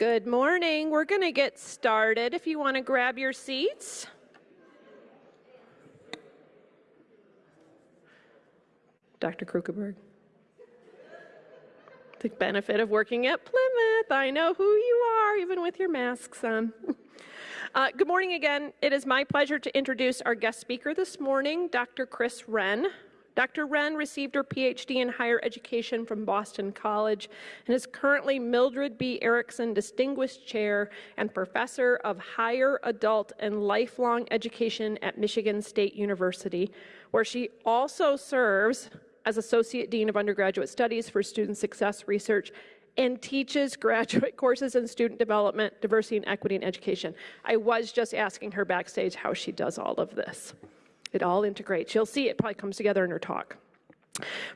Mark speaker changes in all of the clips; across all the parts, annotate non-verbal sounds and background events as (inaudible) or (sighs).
Speaker 1: Good morning. We're going to get started if you want to grab your seats. Dr. Krukeberg. The benefit of working at Plymouth. I know who you are, even with your masks on. (laughs) Uh, good morning again. It is my pleasure to introduce our guest speaker this morning, Dr. Kris Renn. Dr. Renn received her PhD in higher education from Boston College and is currently Mildred B. Erickson Distinguished Chair and Professor of Higher Adult and Lifelong Education at Michigan State University, where she also serves as Associate Dean of Undergraduate Studies for Student Success Research and teaches graduate (laughs) courses in student development, diversity and equity in education. I was just asking her backstage how she does all of this. It all integrates. You'll see it probably comes together in her talk.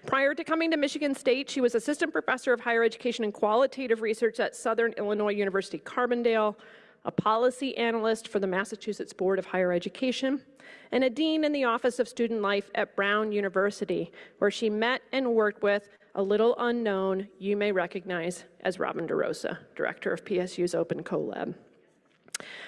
Speaker 1: Prior to coming to Michigan State, she was assistant professor of higher education and qualitative research at Southern Illinois University Carbondale, a policy analyst for the Massachusetts Board of Higher Education, and a dean in the Office of Student Life at Brown University, where she met and worked with a little unknown you may recognize as Robin DeRosa, director of PSU's Open CoLab.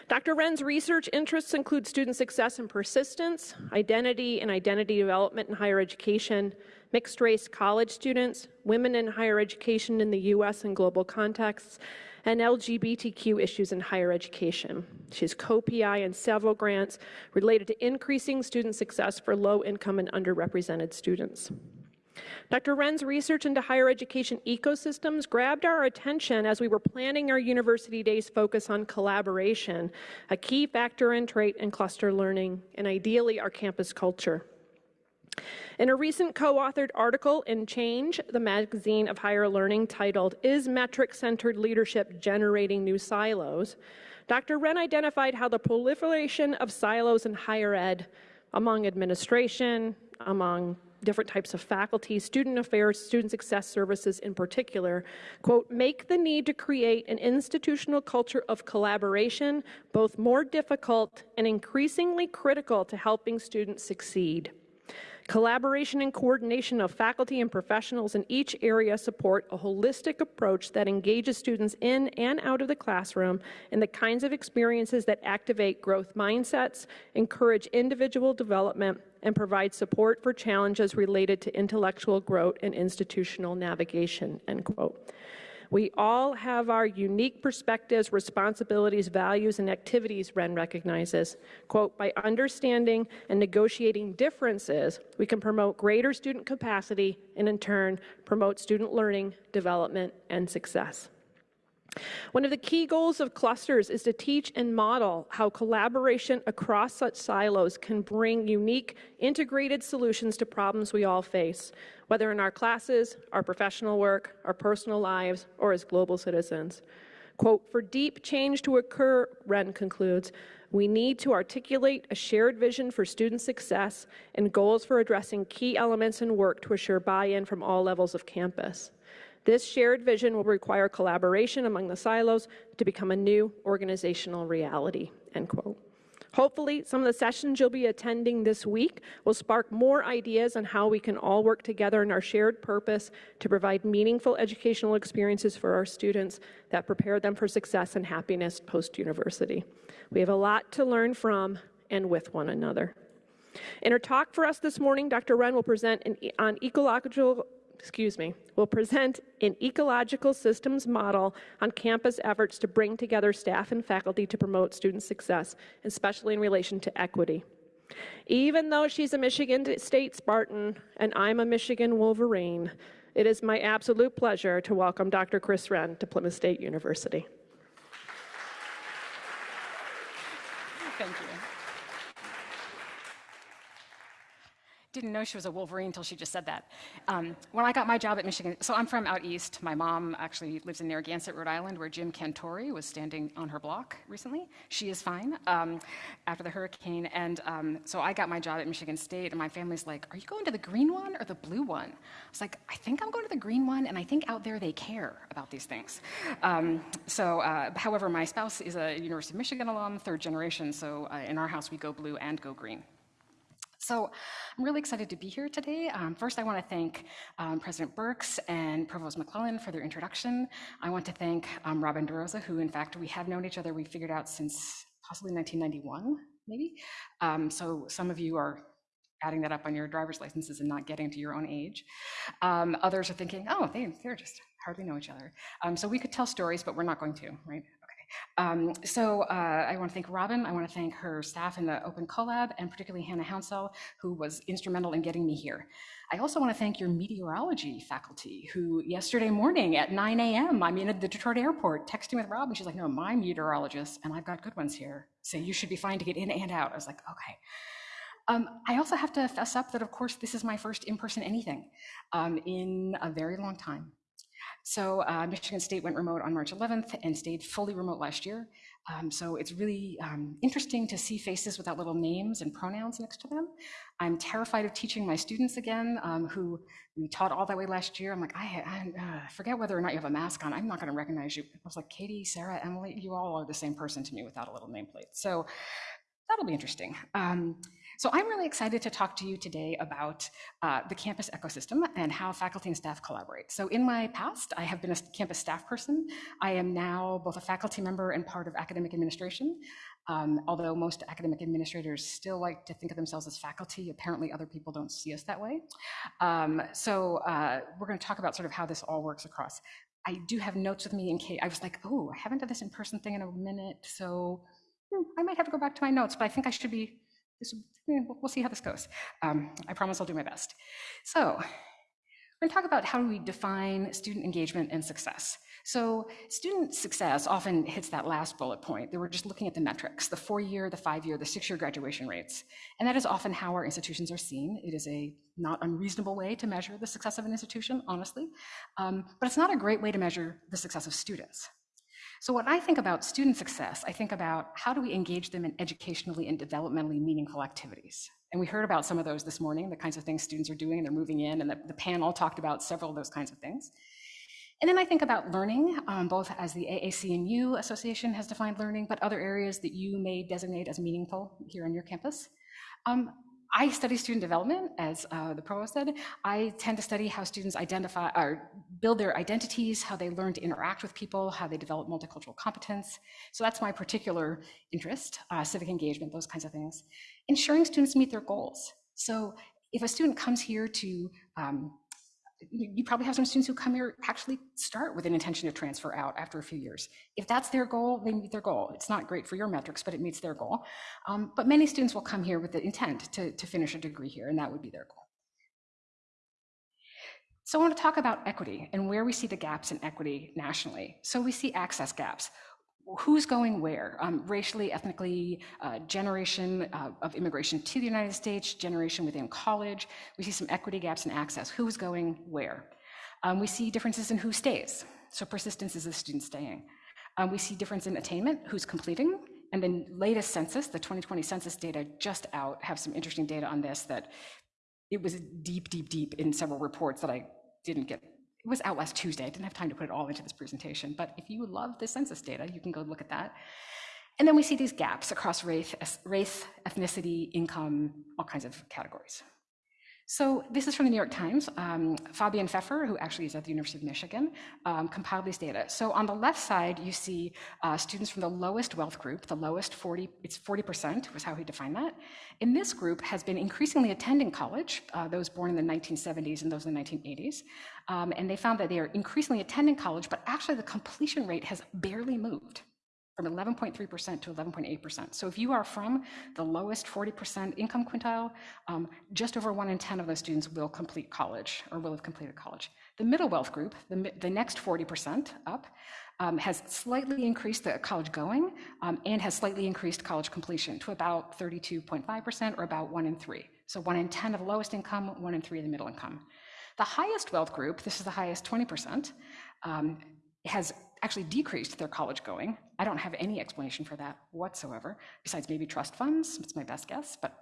Speaker 1: Dr. Renn's research interests include student success and persistence, identity and identity development in higher education, mixed race college students, women in higher education in the US and global contexts, and LGBTQ issues in higher education. She's co-PI in several grants related to increasing student success for low income and underrepresented students. Dr. Renn's research into higher education ecosystems grabbed our attention as we were planning our University Days focus on collaboration, a key factor and trait in cluster learning, and ideally our campus culture. In a recent co-authored article in Change, the magazine of higher learning titled, Is Metric-Centered Leadership Generating New Silos? Dr. Wren identified how the proliferation of silos in higher ed among administration, among different types of faculty, student affairs, student success services in particular, quote, make the need to create an institutional culture of collaboration both more difficult and increasingly critical to helping students succeed. Collaboration and coordination of faculty and professionals in each area support a holistic approach that engages students in and out of the classroom in the kinds of experiences that activate growth mindsets, encourage individual development, and provide support for challenges related to intellectual growth and institutional navigation, end quote. We all have our unique perspectives, responsibilities, values, and activities, Renn recognizes. Quote, by understanding and negotiating differences, we can promote greater student capacity and in turn promote student learning, development, and success. One of the key goals of clusters is to teach and model how collaboration across such silos can bring unique, integrated solutions to problems we all face, whether in our classes, our professional work, our personal lives, or as global citizens. Quote, for deep change to occur, Renn concludes, we need to articulate a shared vision for student success and goals for addressing key elements in work to assure buy-in from all levels of campus. This shared vision will require collaboration among the silos to become a new organizational reality, end quote. Hopefully, some of the sessions you'll be attending this week will spark more ideas on how we can all work together in our shared purpose to provide meaningful educational experiences for our students that prepare them for success and happiness post-university. We have a lot to learn from and with one another. In her talk for us this morning, Dr. Renn will present an, on ecological excuse me, will present an ecological systems model on campus efforts to bring together staff and faculty to promote student success, especially in relation to equity. Even though she's a Michigan State Spartan and I'm a Michigan Wolverine, it is my absolute pleasure to welcome Dr. Kris Renn to Plymouth State University.
Speaker 2: Thank you. Didn't know she was a Wolverine until she just said that. Um, when I got my job at Michigan, so I'm from out east. My mom actually lives in Narragansett, Rhode Island, where Jim Cantore was standing on her block recently. She is fine um, after the hurricane. And um, so I got my job at Michigan State, and my family's like, Are you going to the green one or the blue one? I was like, I think I'm going to the green one, and I think out there they care about these things. Um, so, uh, however, my spouse is a University of Michigan alum, third generation, so uh, in our house we go blue and go green. So I'm really excited to be here today. Um, first, I want to thank um, President Birx and Provost McClellan for their introduction. I want to thank um, Robin DeRosa, who in fact we have known each other, we figured out since possibly 1991, maybe. Um, so some of you are adding that up on your driver's licenses and not getting to your own age. Um, others are thinking, oh, they, they're just hardly know each other. Um, so we could tell stories, but we're not going to, right? Um, so uh, I want to thank Robin. I want to thank her staff in the Open CoLab, and particularly Hannah Hounsell, who was instrumental in getting me here. I also want to thank your meteorology faculty, who yesterday morning at 9 a.m., I'm in at the Detroit airport texting with Robin. She's like, no, my meteorologist, and I've got good ones here, so you should be fine to get in and out. I was like, okay. Um, I also have to fess up that, of course, this is my first in-person anything um, in a very long time. So uh, Michigan State went remote on March 11th and stayed fully remote last year. Um, so it's really um, interesting to see faces without little names and pronouns next to them. I'm terrified of teaching my students again, um, who we taught all that way last year. I'm like, I, I uh, forget whether or not you have a mask on. I'm not going to recognize you. I was like, Katie, Sarah, Emily, you all are the same person to me without a little nameplate. So that'll be interesting. Um, so I'm really excited to talk to you today about uh, the campus ecosystem and how faculty and staff collaborate. So in my past, I have been a campus staff person. I am now both a faculty member and part of academic administration. Um, although most academic administrators still like to think of themselves as faculty, apparently other people don't see us that way. Um, so uh, we're going to talk about sort of how this all works across. I do have notes with me in case I was like, oh, I haven't done this in person thing in a minute, so hmm, I might have to go back to my notes, but I think I should be this, we'll see how this goes. Um, I promise I'll do my best. So we're going to talk about how do we define student engagement and success. So student success often hits that last bullet point that we're just looking at the metrics, the four-year, the five-year, the six-year graduation rates. And that is often how our institutions are seen. It is a not unreasonable way to measure the success of an institution, honestly. Um, but it's not a great way to measure the success of students. So when I think about student success, I think about how do we engage them in educationally and developmentally meaningful activities. And we heard about some of those this morning, the kinds of things students are doing, and they're moving in, and the, the panel talked about several of those kinds of things. And then I think about learning, um, both as the AAC&U Association has defined learning, but other areas that you may designate as meaningful here on your campus. Um, I study student development, as uh, the provost said. I tend to study how students identify or build their identities, how they learn to interact with people, how they develop multicultural competence. So that's my particular interest, uh, civic engagement, those kinds of things. Ensuring students meet their goals. So if a student comes here to um, you probably have some students who come here actually start with an intention to transfer out after a few years. If that's their goal, they meet their goal. It's not great for your metrics, but it meets their goal. Um, but many students will come here with the intent to, to finish a degree here, and that would be their goal. So I want to talk about equity and where we see the gaps in equity nationally. So we see access gaps who's going where, um, racially, ethnically, uh, generation uh, of immigration to the United States, generation within college. We see some equity gaps in access, who's going where. Um, we see differences in who stays. So persistence is the student staying. Um, we see difference in attainment, who's completing. And the latest census, the 2020 census data just out, have some interesting data on this that it was deep, deep, deep in several reports that I didn't get was out last Tuesday. I didn't have time to put it all into this presentation, but if you love the census data, you can go look at that. And then we see these gaps across race, race ethnicity, income, all kinds of categories. So this is from the New York Times. Um, Fabian Pfeffer, who actually is at the University of Michigan, um, compiled these data. So on the left side, you see uh, students from the lowest wealth group, the lowest 40, it's 40% was how he defined that. In this group has been increasingly attending college, uh, those born in the 1970s and those in the 1980s. Um, and they found that they are increasingly attending college, but actually the completion rate has barely moved from 11.3% to 11.8%. So if you are from the lowest 40% income quintile, um, just over one in 10 of those students will complete college or will have completed college. The middle wealth group, the, the next 40% up, um, has slightly increased the college going um, and has slightly increased college completion to about 32.5% or about one in three. So one in 10 of the lowest income, one in three of the middle income. The highest wealth group, this is the highest 20%, um, has actually decreased their college going. I don't have any explanation for that whatsoever, besides maybe trust funds. It's my best guess, but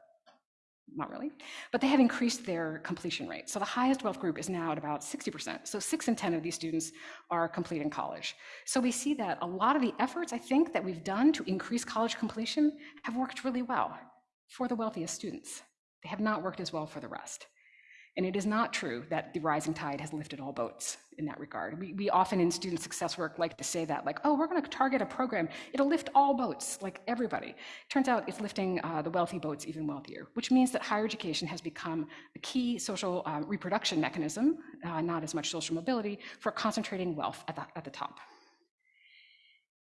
Speaker 2: not really. But they have increased their completion rate. So the highest wealth group is now at about 60%. So six in 10 of these students are completing college. So we see that a lot of the efforts, I think, that we've done to increase college completion have worked really well for the wealthiest students. They have not worked as well for the rest. And it is not true that the rising tide has lifted all boats in that regard. We, we often in student success work like to say that, like, oh, we're going to target a program. It'll lift all boats, like everybody. Turns out it's lifting uh, the wealthy boats even wealthier, which means that higher education has become a key social uh, reproduction mechanism, uh, not as much social mobility, for concentrating wealth at the, at the top.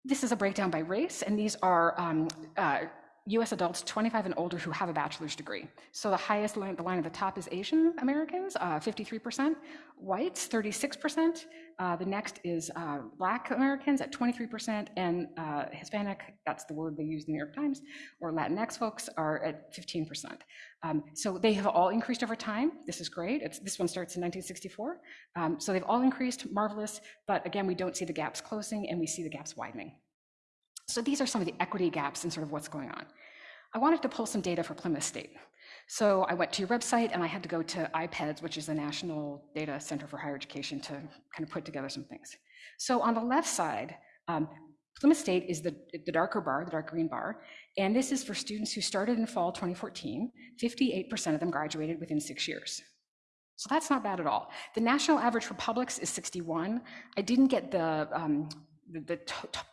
Speaker 2: This is a breakdown by race, and these are um, uh, US adults 25 and older who have a bachelor's degree. So the highest line, the line at the top is Asian Americans, uh, 53%, whites, 36%. Uh, the next is uh, Black Americans at 23%, and uh, Hispanic, that's the word they use in the New York Times, or Latinx folks are at 15%. Um, so they have all increased over time. This is great. It's, this one starts in 1964. Um, so they've all increased, marvelous, but again, we don't see the gaps closing and we see the gaps widening. So these are some of the equity gaps in sort of what's going on. I wanted to pull some data for Plymouth State. So I went to your website and I had to go to IPEDS, which is the National Data Center for Higher Education, to kind of put together some things. So on the left side, um, Plymouth State is the, the darker bar, the dark green bar, and this is for students who started in fall 2014. 58% of them graduated within six years. So that's not bad at all. The national average for publics is 61. I didn't get the um, the, the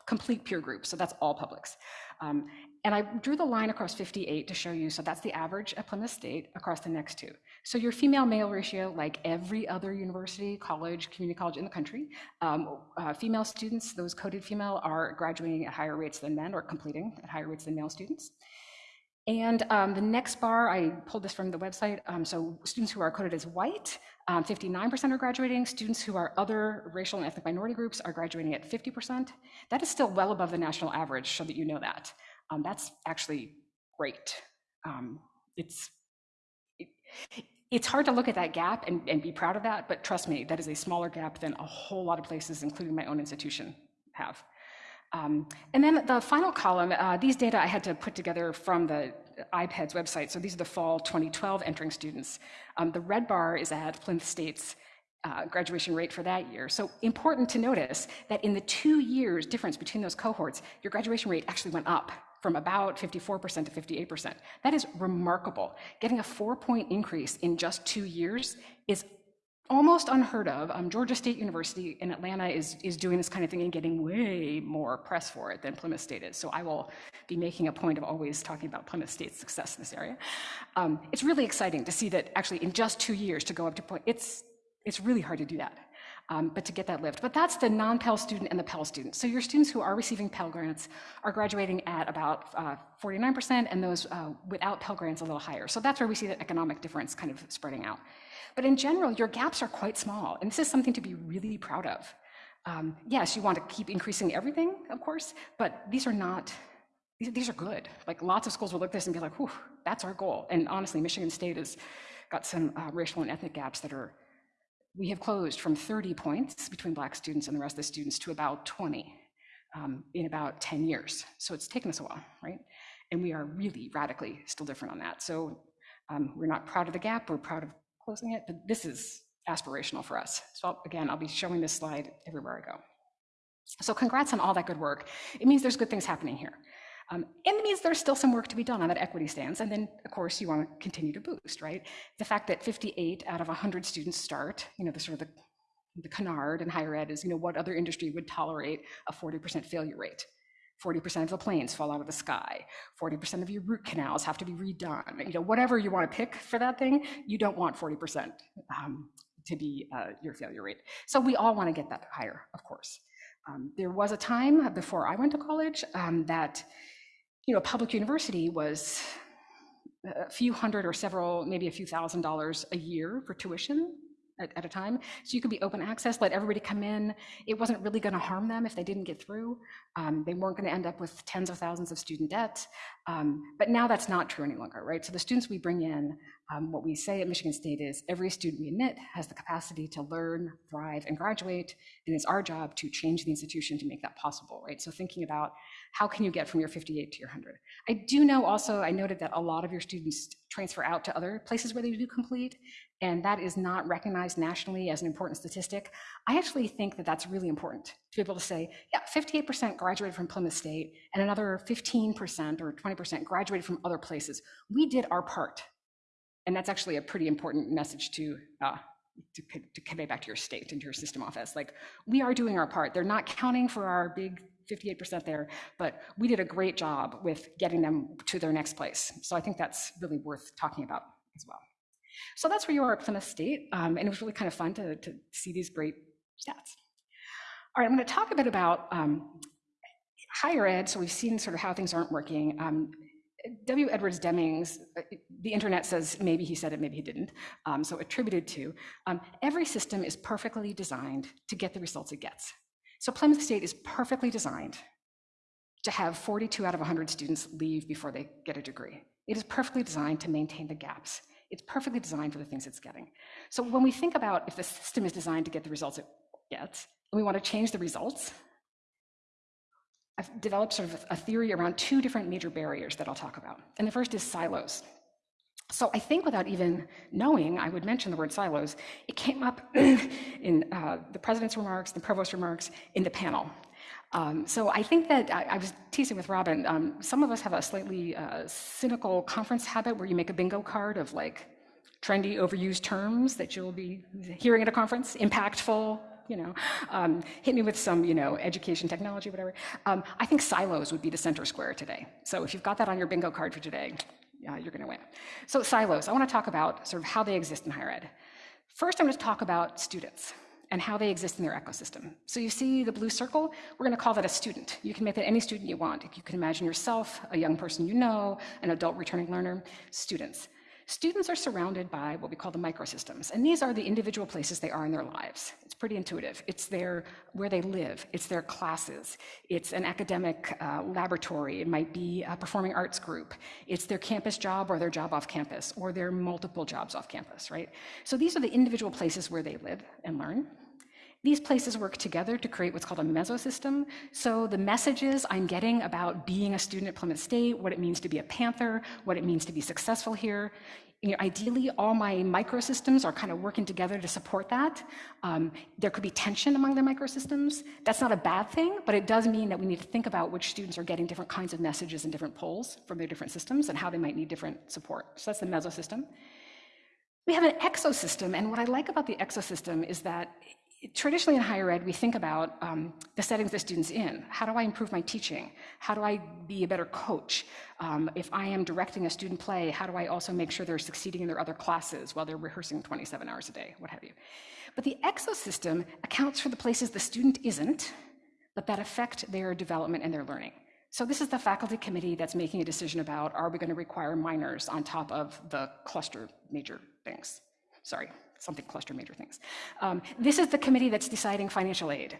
Speaker 2: complete peer group, so that's all publics. Um, and I drew the line across 58 to show you, so that's the average at Plymouth State across the next two. So your female-male ratio, like every other university, college, community college in the country, um, uh, female students, those coded female, are graduating at higher rates than men or completing at higher rates than male students. And um, the next bar, I pulled this from the website. Um, so students who are coded as white, 59% um, are graduating. Students who are other racial and ethnic minority groups are graduating at 50%. That is still well above the national average, so that you know that. Um, that's actually great. Um, it's, it, it's hard to look at that gap and, and be proud of that, but trust me, that is a smaller gap than a whole lot of places, including my own institution, have. Um, and then the final column, uh, these data I had to put together from the IPEDS website. So these are the fall 2012 entering students. Um, the red bar is at Plymouth State's uh, graduation rate for that year. So important to notice that in the two years difference between those cohorts, your graduation rate actually went up from about 54% to 58%. That is remarkable. Getting a four point increase in just two years is almost unheard of. Um, Georgia State University in Atlanta is, is doing this kind of thing and getting way more press for it than Plymouth State is. So I will be making a point of always talking about Plymouth State's success in this area. Um, it's really exciting to see that actually in just two years to go up to point, it's, it's really hard to do that. Um, but to get that lift. But that's the non-Pell student and the Pell student. So your students who are receiving Pell grants are graduating at about uh, 49%, and those uh, without Pell grants a little higher. So that's where we see that economic difference kind of spreading out. But in general, your gaps are quite small, and this is something to be really proud of. Um, yes, you want to keep increasing everything, of course, but these are not, these, these are good. Like lots of schools will look at this and be like, whew, that's our goal. And honestly, Michigan State has got some uh, racial and ethnic gaps that are, we have closed from 30 points between black students and the rest of the students to about 20 um, in about 10 years. So it's taken us a while, right? And we are really radically still different on that. So um, we're not proud of the gap, we're proud of closing it, but this is aspirational for us. So again, I'll be showing this slide everywhere I go. So congrats on all that good work. It means there's good things happening here. Um, and it means there's still some work to be done on that equity stance. And then, of course, you want to continue to boost, right? The fact that 58 out of 100 students start, you know, the sort of the, the canard in higher ed is, you know, what other industry would tolerate a 40% failure rate? 40% of the planes fall out of the sky. 40% of your root canals have to be redone. You know, whatever you want to pick for that thing, you don't want 40% um, to be uh, your failure rate. So we all want to get that higher, of course. Um, there was a time before I went to college um, that, you know, a public university was a few hundred or several, maybe a few thousand dollars a year for tuition at, at, a time. So you could be open access, let everybody come in. It wasn't really going to harm them if they didn't get through. Um, they weren't going to end up with tens of thousands of student debt. Um, but now that's not true any longer, right? So the students we bring in, um, what we say at Michigan State is every student we admit has the capacity to learn, thrive, and graduate. And it's our job to change the institution to make that possible, right? So thinking about how can you get from your 58 to your 100? I do know also, I noted that a lot of your students transfer out to other places where they do complete, and that is not recognized nationally as an important statistic. I actually think that that's really important to be able to say, yeah, 58% graduated from Plymouth State, and another 15% or 20% graduated from other places. We did our part. And that's actually a pretty important message to, uh, to, to convey back to your state and to your system office. Like, we are doing our part. They're not counting for our big 58% there, but we did a great job with getting them to their next place. So I think that's really worth talking about as well. So that's where you are at Plymouth State, um, and it was really kind of fun to, to see these great stats. All right, I'm going to talk a bit about um, higher ed. So we've seen sort of how things aren't working. Um, W. Edwards Demings, uh, the internet says maybe he said it, maybe he didn't, um, so attributed to. Um, every system is perfectly designed to get the results it gets. So Plymouth State is perfectly designed to have 42 out of 100 students leave before they get a degree. It is perfectly designed to maintain the gaps. It's perfectly designed for the things it's getting. So when we think about if the system is designed to get the results it gets, and we want to change the results, I've developed sort of a theory around two different major barriers that I'll talk about. And the first is silos. So I think without even knowing, I would mention the word silos. It came up (clears throat) in uh, the president's remarks, the provost's remarks, in the panel. Um, so I think that I, I was teasing with Robin. Um, some of us have a slightly uh, cynical conference habit where you make a bingo card of like trendy, overused terms that you'll be hearing at a conference, impactful, you know, um, hit me with some, you know, education, technology, whatever. Um, I think silos would be the center square today. So if you've got that on your bingo card for today, yeah, you're going to win. So silos, I want to talk about sort of how they exist in higher ed. First, I'm going to talk about students and how they exist in their ecosystem. So you see the blue circle? We're going to call that a student. You can make that any student you want. You can imagine yourself, a young person you know, an adult returning learner, students. Students are surrounded by what we call the microsystems, and these are the individual places they are in their lives. It's pretty intuitive. It's their where they live. It's their classes. It's an academic uh, laboratory. It might be a performing arts group. It's their campus job or their job off campus or their multiple jobs off campus, right? So these are the individual places where they live and learn. These places work together to create what's called a mesosystem. So the messages I'm getting about being a student at Plymouth State, what it means to be a Panther, what it means to be successful here, you know, ideally all my microsystems are kind of working together to support that. Um, there could be tension among the microsystems. That's not a bad thing, but it does mean that we need to think about which students are getting different kinds of messages and different polls from their different systems and how they might need different support. So that's the mesosystem. We have an exosystem, and what I like about the exosystem is that traditionally in higher ed, we think about um, the settings the student's in. How do I improve my teaching? How do I be a better coach? Um, if I am directing a student play, how do I also make sure they're succeeding in their other classes while they're rehearsing 27 hours a day, what have you? But the exosystem accounts for the places the student isn't, but that affect their development and their learning. So this is the faculty committee that's making a decision about, are we gonna require minors on top of the cluster major things? Sorry something cluster major things. Um, this is the committee that's deciding financial aid.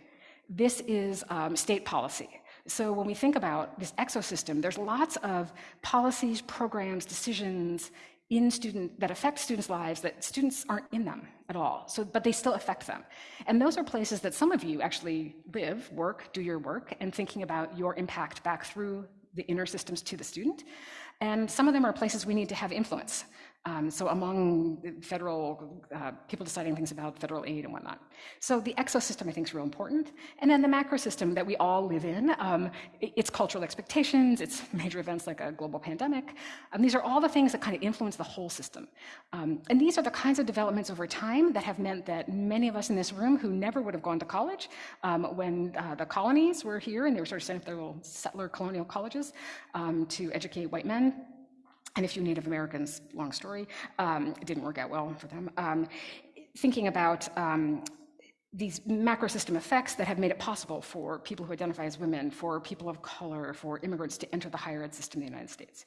Speaker 2: This is um, state policy. So when we think about this exosystem, there's lots of policies, programs, decisions in student that affect students' lives that students aren't in them at all. So, but they still affect them. And those are places that some of you actually live, work, do your work, and thinking about your impact back through the inner systems to the student. And some of them are places we need to have influence. Um, so among federal uh, people deciding things about federal aid and whatnot. So the exosystem I think is real important. And then the macro system that we all live in, um, it's cultural expectations, it's (laughs) major events like a global pandemic. Um, these are all the things that kind of influence the whole system. Um, and these are the kinds of developments over time that have meant that many of us in this room who never would have gone to college um, when uh, the colonies were here and they were sort of setting up their little settler colonial colleges um, to educate white men, and a few Native Americans, long story, um, it didn't work out well for them. Um, thinking about um, these macro system effects that have made it possible for people who identify as women, for people of color, for immigrants to enter the higher ed system in the United States.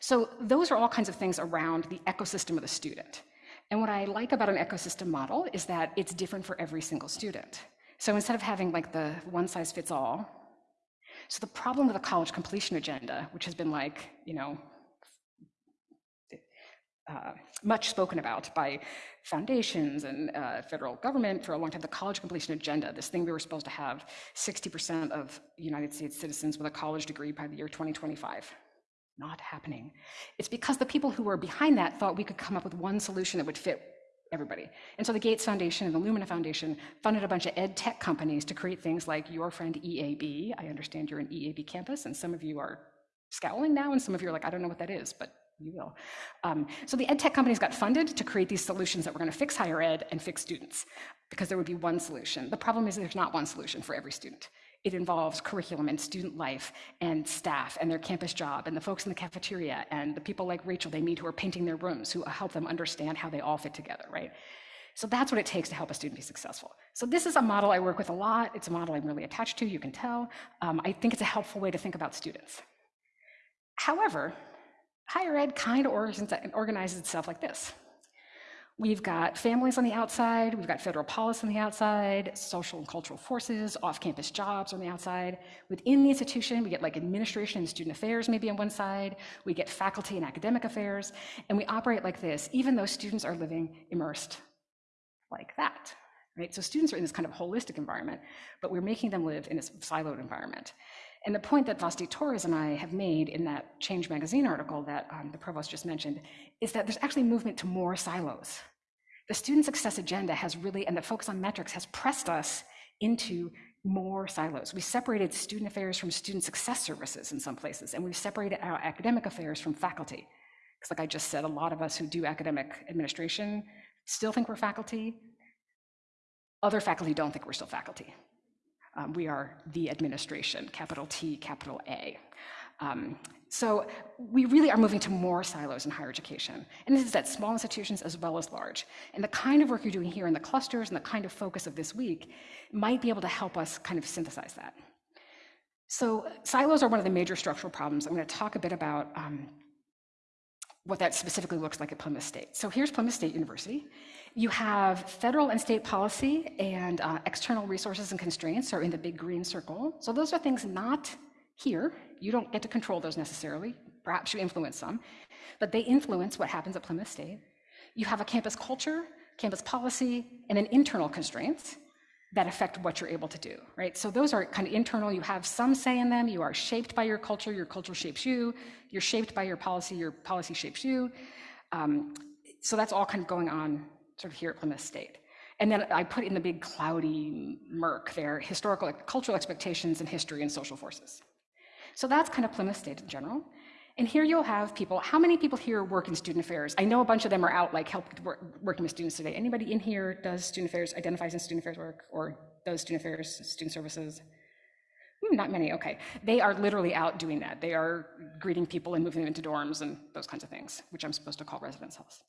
Speaker 2: So those are all kinds of things around the ecosystem of the student. And what I like about an ecosystem model is that it's different for every single student. So instead of having like the one size fits all, so the problem with the college completion agenda, which has been like, you know, uh, much spoken about by foundations and uh, federal government for a long time, the college completion agenda, this thing we were supposed to have 60% of United States citizens with a college degree by the year 2025. Not happening. It's because the people who were behind that thought we could come up with one solution that would fit everybody. And so the Gates Foundation and the Lumina Foundation funded a bunch of ed tech companies to create things like your friend EAB. I understand you're an EAB campus, and some of you are scowling now, and some of you are like, I don't know what that is, but you will. Um, so the ed tech companies got funded to create these solutions that were going to fix higher ed and fix students because there would be one solution. The problem is there's not one solution for every student. It involves curriculum and student life and staff and their campus job and the folks in the cafeteria and the people like Rachel they meet who are painting their rooms who help them understand how they all fit together, right? So that's what it takes to help a student be successful. So this is a model I work with a lot. It's a model I'm really attached to, you can tell. Um, I think it's a helpful way to think about students. However, higher ed kind of organizes itself like this. We've got families on the outside, we've got federal policy on the outside, social and cultural forces, off-campus jobs on the outside. Within the institution, we get like administration and student affairs maybe on one side, we get faculty and academic affairs, and we operate like this, even though students are living immersed like that. Right? So students are in this kind of holistic environment, but we're making them live in a siloed environment. And the point that Vasti Torres and I have made in that Change Magazine article that um, the provost just mentioned is that there's actually movement to more silos. The student success agenda has really, and the focus on metrics has pressed us into more silos. We separated student affairs from student success services in some places, and we've separated our academic affairs from faculty. Because like I just said, a lot of us who do academic administration still think we're faculty. Other faculty don't think we're still faculty. Um, we are the administration, capital T, capital A. Um, so we really are moving to more silos in higher education. And this is at small institutions as well as large. And the kind of work you're doing here in the clusters and the kind of focus of this week might be able to help us kind of synthesize that. So silos are one of the major structural problems. I'm going to talk a bit about um, what that specifically looks like at Plymouth State. So here's Plymouth State University. You have federal and state policy and uh, external resources and constraints are in the big green circle. So those are things not here. You don't get to control those necessarily. Perhaps you influence some, but they influence what happens at Plymouth State. You have a campus culture, campus policy, and an internal constraints that affect what you're able to do, right? So those are kind of internal. You have some say in them. You are shaped by your culture. Your culture shapes you. You're shaped by your policy. Your policy shapes you. Um, so that's all kind of going on sort of here at Plymouth State. And then I put in the big cloudy murk there, historical, cultural expectations and history and social forces. So that's kind of Plymouth State in general. And here you'll have people, how many people here work in student affairs? I know a bunch of them are out like help work, working with students today. Anybody in here does student affairs, identifies in student affairs work or does student affairs, student services? Hmm, not many, okay. They are literally out doing that. They are greeting people and moving them into dorms and those kinds of things, which I'm supposed to call residence halls.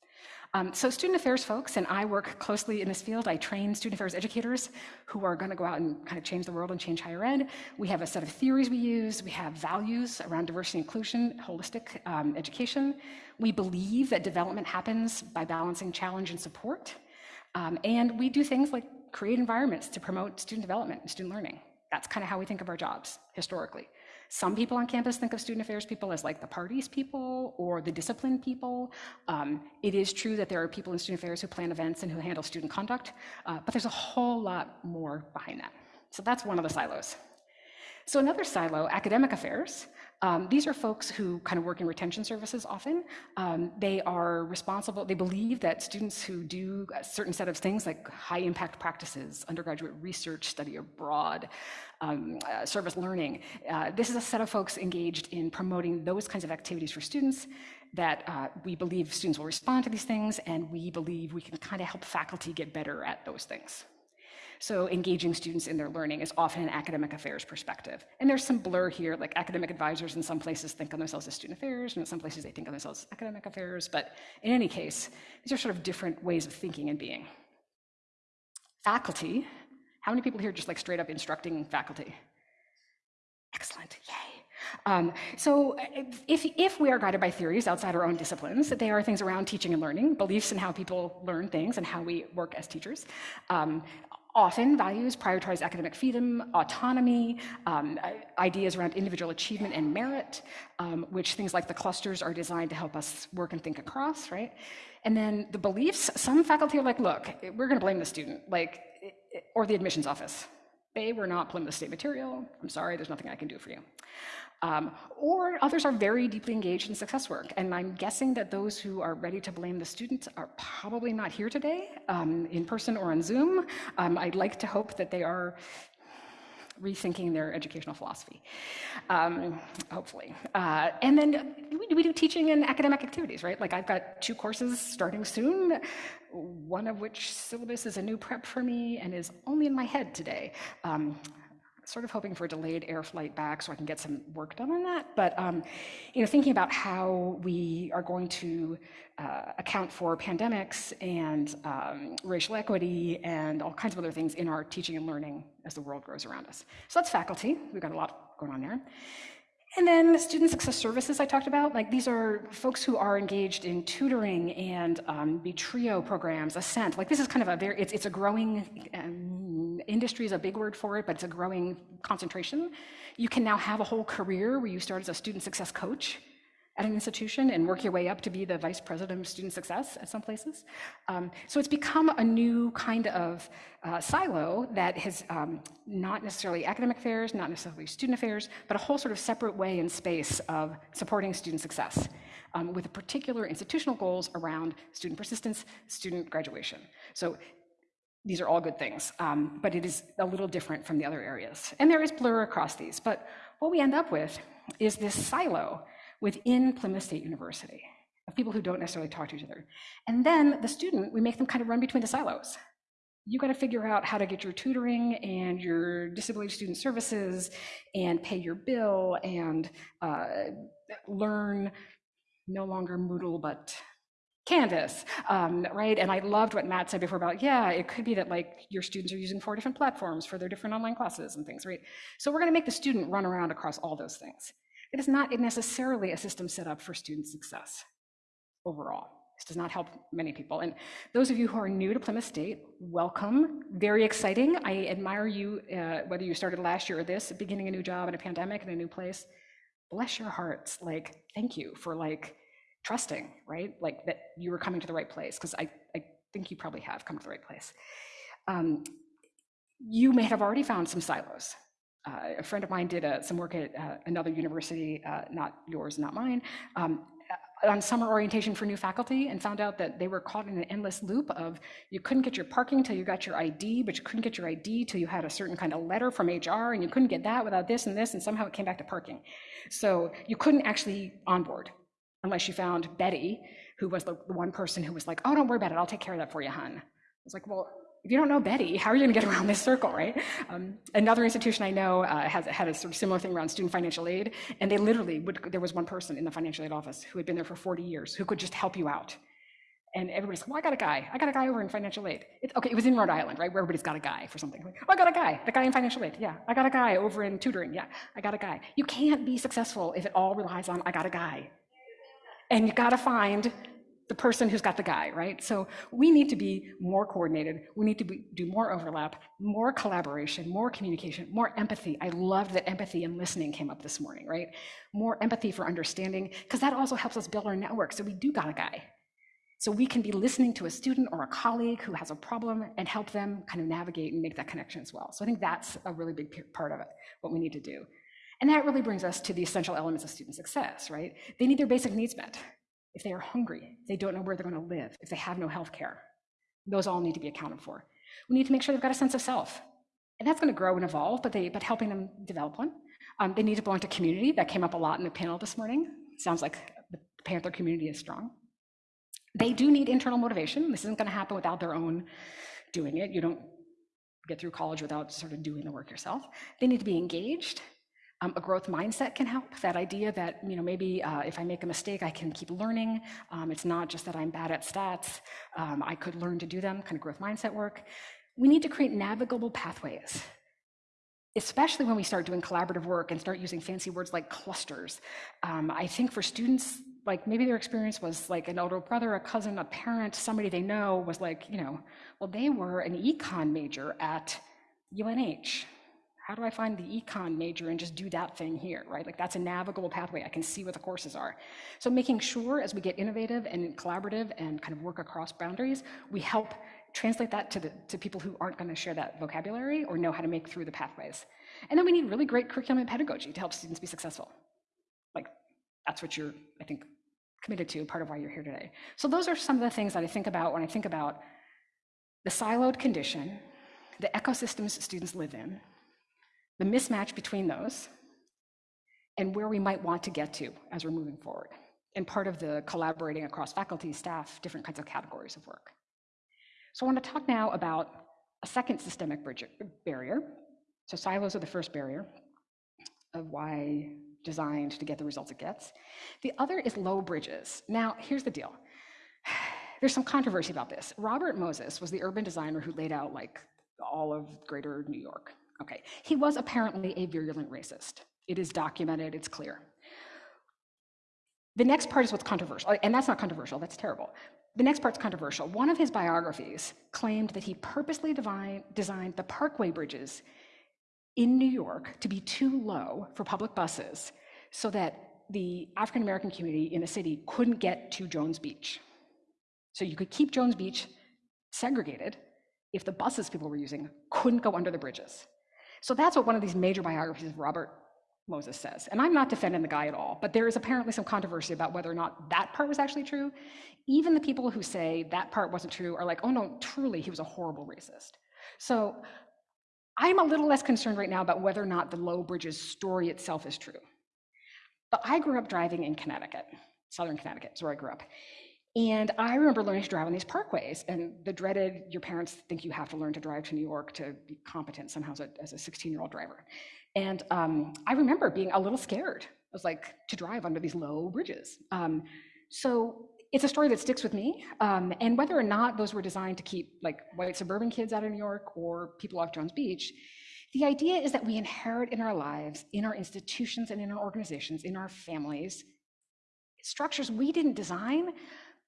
Speaker 2: Um, so student affairs folks, and I work closely in this field. I train student affairs educators who are gonna go out and kind of change the world and change higher ed. We have a set of theories we use. We have values around diversity inclusion, holistic um, education. We believe that development happens by balancing challenge and support. Um, and we do things like create environments to promote student development and student learning. That's kind of how we think of our jobs historically. Some people on campus think of student affairs people as like the parties people or the discipline people. Um, it is true that there are people in student affairs who plan events and who handle student conduct, uh, but there's a whole lot more behind that. So that's one of the silos. So another silo, academic affairs, um, these are folks who kind of work in retention services often. Um, they are responsible, they believe that students who do a certain set of things like high impact practices, undergraduate research, study abroad, um, uh, service learning, uh, this is a set of folks engaged in promoting those kinds of activities for students that uh, we believe students will respond to these things and we believe we can kind of help faculty get better at those things. So engaging students in their learning is often an academic affairs perspective. And there's some blur here, like academic advisors in some places think of themselves as student affairs, and in some places they think of themselves as academic affairs. But in any case, these are sort of different ways of thinking and being. Faculty, how many people here just like straight up instructing faculty? Excellent, yay. Um, so if, if we are guided by theories outside our own disciplines, that they are things around teaching and learning, beliefs in how people learn things and how we work as teachers. Um, Often, values prioritize academic freedom, autonomy, um, ideas around individual achievement and merit, um, which things like the clusters are designed to help us work and think across, right? And then the beliefs, some faculty are like, look, we're gonna blame the student, like, or the admissions office. They were not Plymouth State material. I'm sorry, there's nothing I can do for you. Um, or others are very deeply engaged in success work. And I'm guessing that those who are ready to blame the students are probably not here today, um, in person or on Zoom. Um, I'd like to hope that they are rethinking their educational philosophy, um, hopefully. Uh, and then we, we do teaching and academic activities, right? Like I've got two courses starting soon, one of which syllabus is a new prep for me and is only in my head today. Um, sort of hoping for a delayed air flight back so I can get some work done on that. But um, you know, thinking about how we are going to uh, account for pandemics and um, racial equity and all kinds of other things in our teaching and learning as the world grows around us. So that's faculty. We've got a lot going on there. And then the student success services I talked about, like these are folks who are engaged in tutoring and um, TRIO programs, Ascent. Like this is kind of a very, it's, it's a growing, um, industry is a big word for it, but it's a growing concentration. You can now have a whole career where you start as a student success coach at an institution and work your way up to be the vice president of student success at some places. Um, so it's become a new kind of uh, silo that has um, not necessarily academic affairs, not necessarily student affairs, but a whole sort of separate way and space of supporting student success um, with a particular institutional goals around student persistence, student graduation. So these are all good things, um, but it is a little different from the other areas. And there is blur across these, but what we end up with is this silo within Plymouth State University of people who don't necessarily talk to each other. And then the student, we make them kind of run between the silos. You got to figure out how to get your tutoring and your disability student services and pay your bill and uh, learn no longer Moodle, but Canvas, um, right? And I loved what Matt said before about, yeah, it could be that like your students are using four different platforms for their different online classes and things, right? So we're gonna make the student run around across all those things. It is not necessarily a system set up for student success overall. This does not help many people. And those of you who are new to Plymouth State, welcome. Very exciting. I admire you, uh, whether you started last year or this, beginning a new job in a pandemic in a new place. Bless your hearts. Like, thank you for like trusting, right? Like that you were coming to the right place, because I, I think you probably have come to the right place. Um, you may have already found some silos a friend of mine did uh, some work at uh, another university, uh, not yours, not mine, um, uh, on summer orientation for new faculty and found out that they were caught in an endless loop of you couldn't get your parking till you got your ID, but you couldn't get your ID till you had a certain kind of letter from HR, and you couldn't get that without this and this, and somehow it came back to parking. So you couldn't actually onboard unless you found Betty, who was the, the one person who was like, oh, don't worry about it, I'll take care of that for you, hun. I was like, well, if you don't know Betty, how are you going to get around this circle, right? Um, another institution I know uh, has had a sort of similar thing around student financial aid, and they literally would. There was one person in the financial aid office who had been there for 40 years who could just help you out. And everybody's like, well, I got a guy. I got a guy over in financial aid. It's, okay, it was in Rhode Island, right, where everybody's got a guy for something. Like, oh, I got a guy. The guy in financial aid. Yeah, I got a guy over in tutoring. Yeah, I got a guy. You can't be successful if it all relies on I got a guy. And you got to find the person who's got the guy, right? So we need to be more coordinated. We need to be, do more overlap, more collaboration, more communication, more empathy. I loved that empathy and listening came up this morning, right? More empathy for understanding, because that also helps us build our network. So we do got a guy. So we can be listening to a student or a colleague who has a problem and help them kind of navigate and make that connection as well. So I think that's a really big part of it, what we need to do. And that really brings us to the essential elements of student success, right? They need their basic needs met if they are hungry, if they don't know where they're going to live, if they have no health care. Those all need to be accounted for. We need to make sure they've got a sense of self. And that's going to grow and evolve, but, they, but helping them develop one. Um, they need to belong to community. That came up a lot in the panel this morning. Sounds like the Panther community is strong. They do need internal motivation. This isn't going to happen without their own doing it. You don't get through college without sort of doing the work yourself. They need to be engaged. Um, a growth mindset can help. That idea that you know maybe uh, if I make a mistake, I can keep learning. Um, it's not just that I'm bad at stats. Um, I could learn to do them. Kind of growth mindset work. We need to create navigable pathways, especially when we start doing collaborative work and start using fancy words like clusters. Um, I think for students, like maybe their experience was like an older brother, a cousin, a parent, somebody they know was like, you know, well, they were an econ major at UNH how do I find the econ major and just do that thing here, right? Like that's a navigable pathway. I can see what the courses are. So making sure as we get innovative and collaborative and kind of work across boundaries, we help translate that to, the, to people who aren't going to share that vocabulary or know how to make through the pathways. And then we need really great curriculum and pedagogy to help students be successful. Like that's what you're, I think, committed to, part of why you're here today. So those are some of the things that I think about when I think about the siloed condition, the ecosystems students live in, the mismatch between those, and where we might want to get to as we're moving forward, and part of the collaborating across faculty, staff, different kinds of categories of work. So I want to talk now about a second systemic bridge, barrier. So silos are the first barrier of why designed to get the results it gets. The other is low bridges. Now, here's the deal. (sighs) There's some controversy about this. Robert Moses was the urban designer who laid out like all of greater New York. Okay, he was apparently a virulent racist. It is documented, it's clear. The next part is what's controversial, and that's not controversial, that's terrible. The next part's controversial. One of his biographies claimed that he purposely divine, designed the parkway bridges in New York to be too low for public buses so that the African American community in the city couldn't get to Jones Beach. So you could keep Jones Beach segregated if the buses people were using couldn't go under the bridges. So that's what one of these major biographies of Robert Moses says. And I'm not defending the guy at all, but there is apparently some controversy about whether or not that part was actually true. Even the people who say that part wasn't true are like, oh no, truly, he was a horrible racist. So I'm a little less concerned right now about whether or not the Low Bridges story itself is true. But I grew up driving in Connecticut, Southern Connecticut is where I grew up. And I remember learning to drive on these parkways and the dreaded, your parents think you have to learn to drive to New York to be competent somehow as a, as a 16 year old driver. And um, I remember being a little scared. I was like, to drive under these low bridges. Um, so it's a story that sticks with me. Um, and whether or not those were designed to keep like white suburban kids out of New York or people off Jones Beach, the idea is that we inherit in our lives, in our institutions and in our organizations, in our families, structures we didn't design,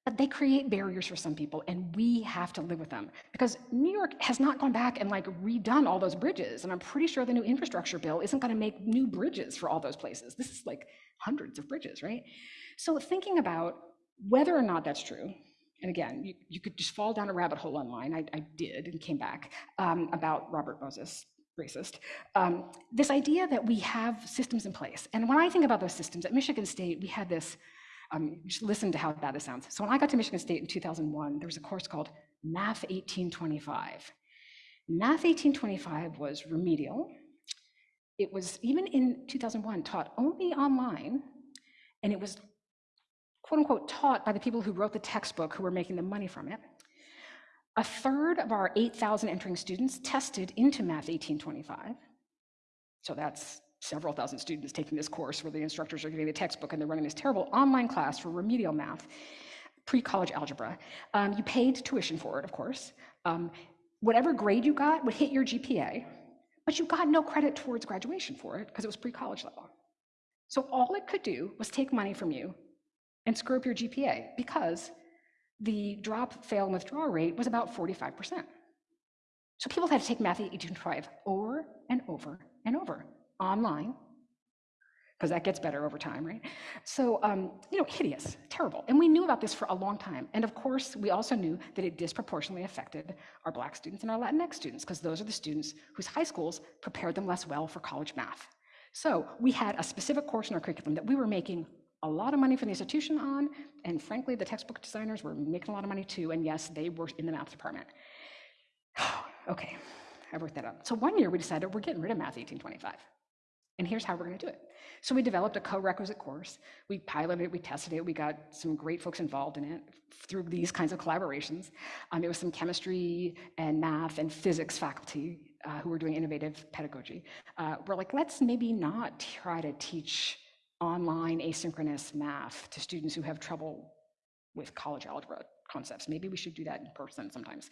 Speaker 2: but they create barriers for some people and we have to live with them. Because new york has not gone back and like redone all those bridges and i'm pretty sure the new infrastructure bill isn't going to make new bridges for all those places. This is like hundreds of bridges right? So thinking about whether or not that's true and again you, you could just fall down a rabbit hole online i, I did and came back um, about robert moses racist um, this idea that we have systems in place. And when i think about those systems at michigan state we had this um, listen to how bad this sounds. So when I got to Michigan State in 2001, there was a course called Math 1825. Math 1825 was remedial. It was, even in 2001, taught only online, and it was quote unquote taught by the people who wrote the textbook who were making the money from it. A third of our 8,000 entering students tested into Math 1825. So that's several thousand students taking this course where the instructors are giving the textbook and they're running this terrible online class for remedial math, pre-college algebra. Um, you paid tuition for it, of course. Um, whatever grade you got would hit your GPA, but you got no credit towards graduation for it because it was pre-college level. So all it could do was take money from you and screw up your GPA because the drop, fail, and withdraw rate was about 45%. So people had to take math 1825 over and over and over online, because that gets better over time, right? So, um, you know, hideous, terrible. And we knew about this for a long time. And of course, we also knew that it disproportionately affected our Black students and our Latinx students, because those are the students whose high schools prepared them less well for college math. So we had a specific course in our curriculum that we were making a lot of money for the institution on, and frankly, the textbook designers were making a lot of money too, and yes, they were in the math department. (sighs) okay, I worked that out. So one year we decided we're getting rid of Math 1825. And here's how we're going to do it. So we developed a co-requisite course. We piloted it, we tested it, we got some great folks involved in it through these kinds of collaborations. Um, it was some chemistry and math and physics faculty uh, who were doing innovative pedagogy. Uh, we're like, let's maybe not try to teach online asynchronous math to students who have trouble with college algebra concepts. Maybe we should do that in person sometimes.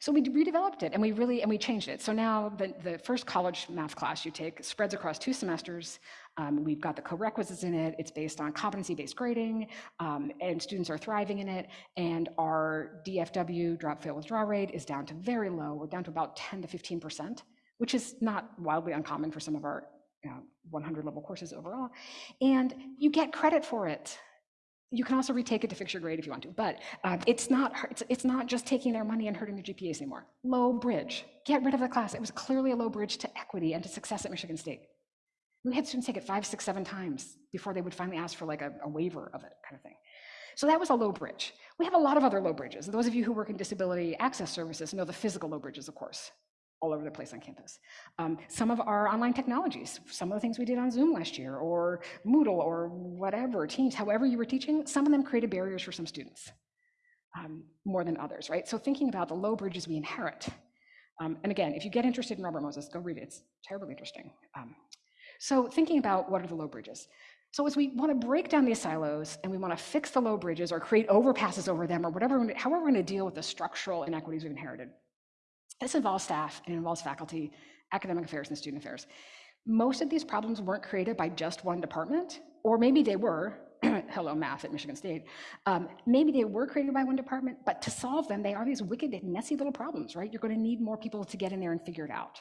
Speaker 2: So we redeveloped it and we really, and we changed it. So now the, the first college math class you take spreads across two semesters. Um, we've got the co-requisites in it. It's based on competency-based grading um, and students are thriving in it. And our DFW, drop fail withdraw rate is down to very low. We're down to about 10 to 15%, which is not wildly uncommon for some of our you know, 100 level courses overall. And you get credit for it. You can also retake it to fix your grade if you want to, but uh, it's not it's, it's not just taking their money and hurting their GPAs anymore. Low bridge, get rid of the class. It was clearly a low bridge to equity and to success at Michigan State. We had students take it five, six, seven times before they would finally ask for like a, a waiver of it, kind of thing. So that was a low bridge. We have a lot of other low bridges. Those of you who work in disability access services know the physical low bridges, of course. All over the place on campus. Um, some of our online technologies, some of the things we did on Zoom last year, or Moodle, or whatever, Teams, however you were teaching, some of them created barriers for some students um, more than others, right? So thinking about the low bridges we inherit. Um, and again, if you get interested in Robert Moses, go read it. It's terribly interesting. Um, so thinking about what are the low bridges. So as we want to break down these silos and we want to fix the low bridges or create overpasses over them or whatever, however we're going to deal with the structural inequities we've inherited, this involves staff and it involves faculty, academic affairs, and student affairs. Most of these problems weren't created by just one department, or maybe they were, (clears throat) hello math at Michigan State, um, maybe they were created by one department, but to solve them, they are these wicked, messy little problems, right? You're going to need more people to get in there and figure it out.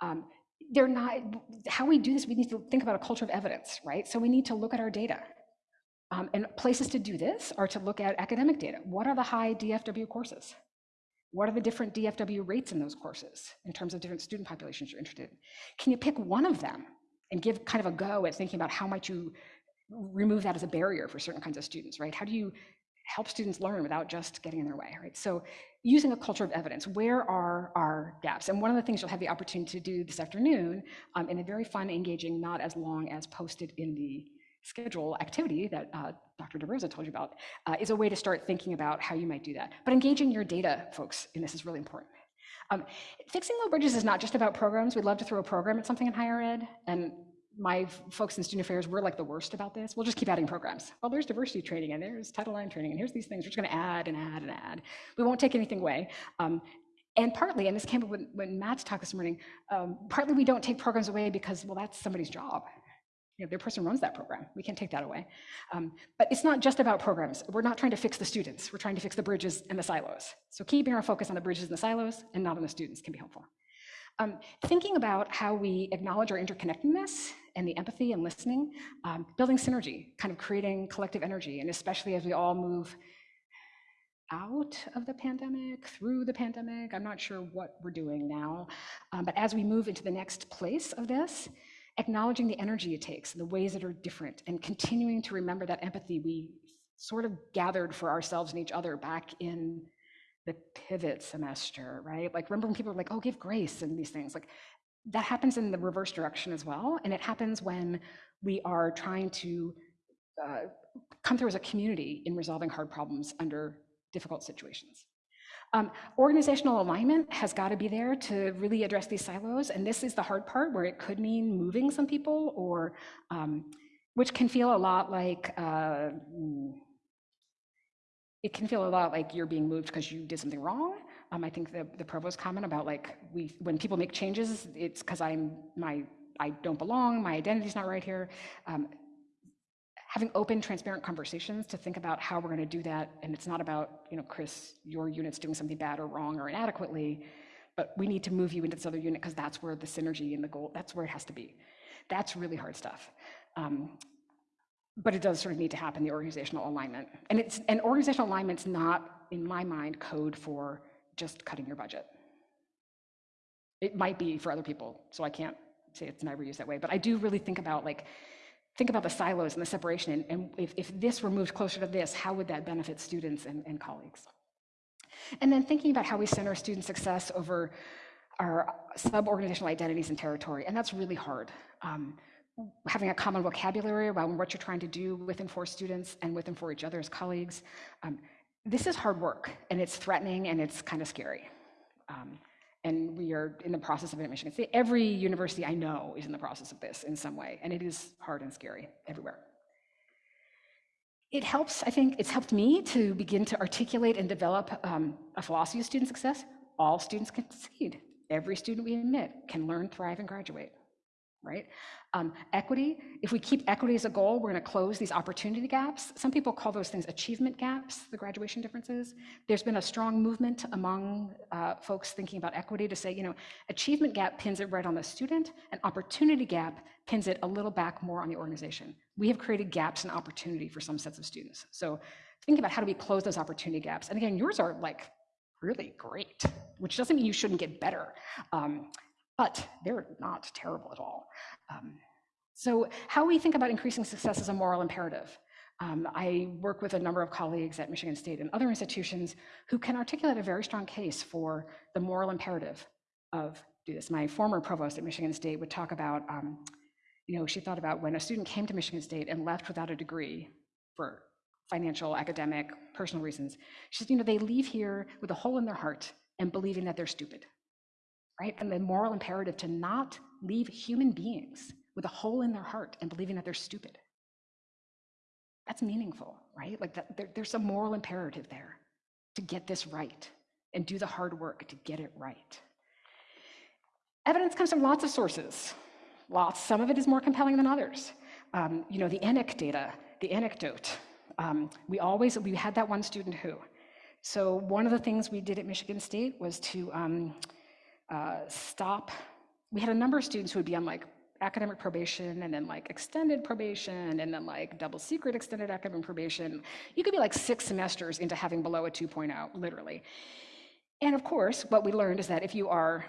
Speaker 2: Um, they're not, how we do this, we need to think about a culture of evidence, right? So we need to look at our data. Um, and places to do this are to look at academic data. What are the high DFW courses? What are the different DFW rates in those courses in terms of different student populations you're interested in? Can you pick one of them and give kind of a go at thinking about how might you remove that as a barrier for certain kinds of students, right? How do you help students learn without just getting in their way, right? So using a culture of evidence, where are our gaps? And one of the things you'll have the opportunity to do this afternoon um, in a very fun, engaging, not as long as posted in the schedule activity that uh, Dr. DeRosa told you about uh, is a way to start thinking about how you might do that. But engaging your data, folks, in this is really important. Um, fixing low bridges is not just about programs. We'd love to throw a program at something in higher ed, and my folks in student affairs, we're like the worst about this. We'll just keep adding programs. Well, there's diversity training and there's Title IX training and here's these things. We're just going to add and add and add. We won't take anything away. Um, and partly, and this came up when, when Matt's talk this morning, um, partly we don't take programs away because, well, that's somebody's job. You know, their person runs that program. We can't take that away. Um, but it's not just about programs. We're not trying to fix the students. We're trying to fix the bridges and the silos. So keeping our focus on the bridges and the silos and not on the students can be helpful. Um, thinking about how we acknowledge our interconnectedness and the empathy and listening, um, building synergy, kind of creating collective energy, and especially as we all move out of the pandemic, through the pandemic, I'm not sure what we're doing now, um, but as we move into the next place of this, acknowledging the energy it takes and the ways that are different and continuing to remember that empathy we sort of gathered for ourselves and each other back in the pivot semester, right? Like remember when people were like, oh, give grace and these things, like that happens in the reverse direction as well. And it happens when we are trying to uh, come through as a community in resolving hard problems under difficult situations. Um, organizational alignment has got to be there to really address these silos. And this is the hard part where it could mean moving some people or um, which can feel a lot like uh, it can feel a lot like you're being moved because you did something wrong. Um, I think the, the provost comment about like we when people make changes, it's because I'm my I don't belong, my identity's not right here. Um, having open, transparent conversations to think about how we're going to do that, and it's not about you know Chris, your unit's doing something bad or wrong or inadequately, but we need to move you into this other unit because that's where the synergy and the goal that's where it has to be. That's really hard stuff. Um, but it does sort of need to happen, the organizational alignment. And it's and organizational alignment's not, in my mind, code for just cutting your budget. It might be for other people, so I can't say it's never used that way, but I do really think about like, think about the silos and the separation, and, and if, if this were moved closer to this, how would that benefit students and, and colleagues? And then thinking about how we center student success over our sub-organizational identities and territory, and that's really hard. Um, having a common vocabulary around what you're trying to do with and for students and with and for each other as colleagues. Um, this is hard work and it's threatening and it's kind of scary. Um, and we are in the process of it Michigan State. Every university I know is in the process of this in some way, and it is hard and scary everywhere. It helps, I think, it's helped me to begin to articulate and develop um, a philosophy of student success. All students can succeed. Every student we admit can learn, thrive, and graduate right? Um, equity, if we keep equity as a goal, we're going to close these opportunity gaps. Some people call those things achievement gaps, the graduation differences. There's been a strong movement among uh, folks thinking about equity to say, you know, achievement gap pins it right on the student, and opportunity gap pins it a little back more on the organization. We have created gaps in opportunity for some sets of students. So think about how do we close those opportunity gaps. And again, yours are like really great, which doesn't mean you shouldn't get better. Um, but they're not terrible at all. Um, so how we think about increasing success is a moral imperative. Um, I work with a number of colleagues at Michigan State and other institutions who can articulate a very strong case for the moral imperative of do this. My former provost at Michigan State would talk about, um, you know, she thought about when a student came to Michigan State and left without a degree for financial, academic, personal reasons. She said, you know, they leave here with a hole in their heart and believing that they're stupid, right? And the moral imperative to not leave human beings with a hole in their heart and believing that they're stupid. That's meaningful, right? Like that, there, there's a moral imperative there to get this right and do the hard work to get it right. Evidence comes from lots of sources. Lots. Some of it is more compelling than others. Um, you know, the ANEC data, the anecdote. Um, we always, we had that one student who. So one of the things we did at Michigan State was to um, uh, stop. We had a number of students who would be on like academic probation and then like extended probation and then like double secret extended academic probation. You could be like six semesters into having below a 2.0, literally. And of course, what we learned is that if you are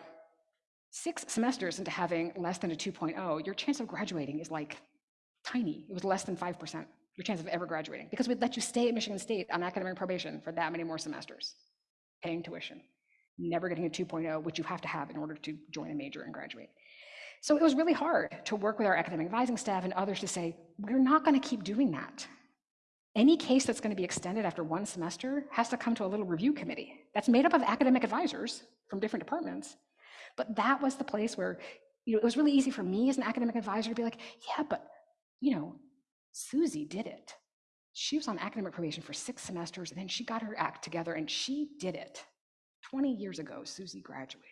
Speaker 2: six semesters into having less than a 2.0, your chance of graduating is like tiny. It was less than 5%, your chance of ever graduating, because we'd let you stay at Michigan State on academic probation for that many more semesters, paying tuition, never getting a 2.0, which you have to have in order to join a major and graduate. So it was really hard to work with our academic advising staff and others to say, we're not going to keep doing that. Any case that's going to be extended after one semester has to come to a little review committee that's made up of academic advisors from different departments. But that was the place where you know, it was really easy for me as an academic advisor to be like, yeah, but you know, Susie did it. She was on academic probation for six semesters and then she got her act together and she did it. 20 years ago, Susie graduated.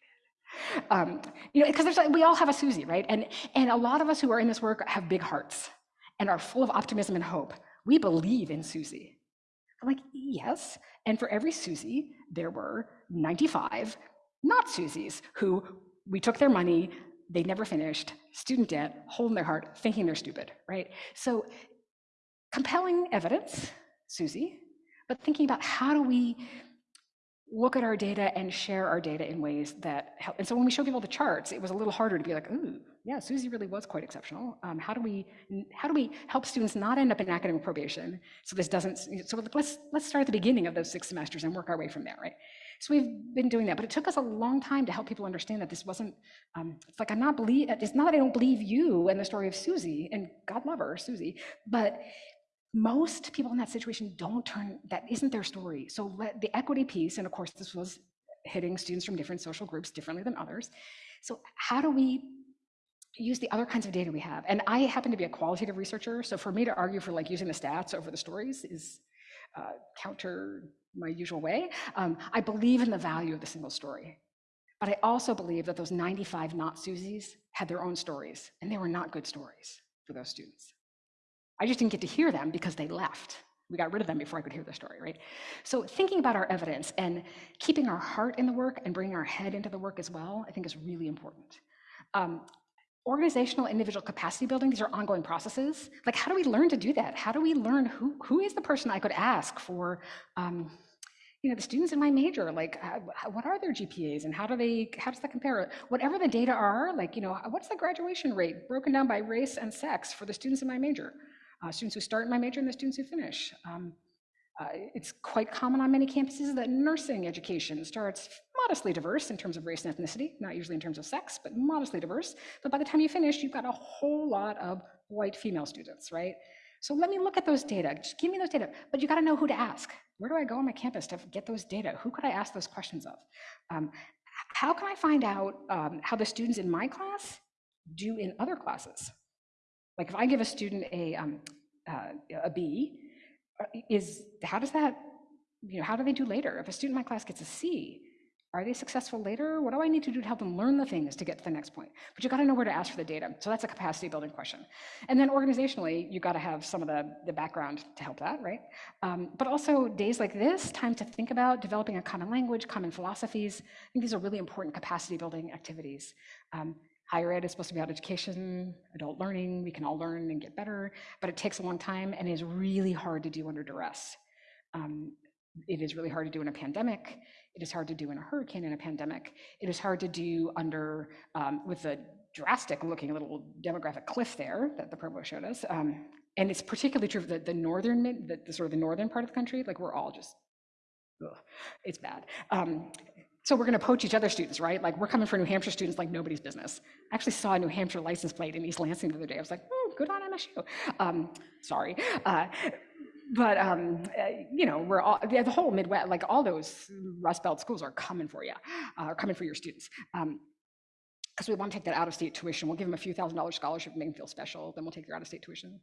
Speaker 2: Um, you know, because we all have a Susie, right? And, and a lot of us who are in this work have big hearts and are full of optimism and hope. We believe in Susie. I'm like, yes. And for every Susie, there were 95 not Susies who we took their money, they never finished, student debt, hole in their heart, thinking they're stupid, right? So compelling evidence, Susie, but thinking about how do we look at our data and share our data in ways that help. And so when we show people the charts, it was a little harder to be like, ooh, yeah, Susie really was quite exceptional. Um, how do we how do we help students not end up in academic probation? So this doesn't. So let's let's start at the beginning of those six semesters and work our way from there, right? So we've been doing that, but it took us a long time to help people understand that this wasn't. Um, it's like I'm not believe. It's not that I don't believe you and the story of Susie, and God love her, Susie, but most people in that situation don't turn, that isn't their story. So let the equity piece, and of course, this was hitting students from different social groups differently than others. So how do we use the other kinds of data we have? And I happen to be a qualitative researcher, so for me to argue for like using the stats over the stories is uh, counter my usual way. Um, I believe in the value of the single story. But I also believe that those 95 not Susies had their own stories, and they were not good stories for those students. I just didn't get to hear them because they left. We got rid of them before I could hear the story, right? So thinking about our evidence and keeping our heart in the work and bringing our head into the work as well, I think is really important. Um, organizational individual capacity building, these are ongoing processes. Like how do we learn to do that? How do we learn who, who is the person I could ask for, um, you know, the students in my major, like uh, what are their GPAs and how do they, how does that compare? Whatever the data are, like, you know, what's the graduation rate broken down by race and sex for the students in my major? Uh, students who start in my major and the students who finish. Um, uh, it's quite common on many campuses that nursing education starts modestly diverse in terms of race and ethnicity, not usually in terms of sex, but modestly diverse. But by the time you finish, you've got a whole lot of white female students, right? So let me look at those data. Just give me those data. But you got to know who to ask. Where do I go on my campus to get those data? Who could I ask those questions of? Um, how can I find out um, how the students in my class do in other classes? Like if I give a student a, um, uh, a B, uh, is how does that, you know, how do they do later? If a student in my class gets a C, are they successful later? What do I need to do to help them learn the things to get to the next point? But you got to know where to ask for the data. So that's a capacity building question. And then organizationally, you got to have some of the, the background to help that, right? Um, but also days like this, time to think about developing a common language, common philosophies. I think these are really important capacity building activities. Um, Higher ed is supposed to be about education, adult learning, we can all learn and get better, but it takes a long time and is really hard to do under duress. Um, it is really hard to do in a pandemic. It is hard to do in a hurricane in a pandemic. It is hard to do under, um, with the drastic looking little demographic cliff there that the provost showed us. Um, and it's particularly true for the, the northern, the, the, sort of the northern part of the country, like we're all just, ugh, it's bad. Um, So we're going to poach each other's students, right? Like we're coming for New Hampshire students like nobody's business. I actually saw a New Hampshire license plate in East Lansing the other day. I was like, oh, good on MSU. Um, sorry. Uh, but um, uh, you know, we're all the, the whole Midwest, like all those Rust Belt schools are coming for you, uh, are coming for your students. Um, because we want to take that out-of-state tuition. We'll give them a few thousand dollar scholarship, make them feel special. Then we'll take their out-of-state tuition.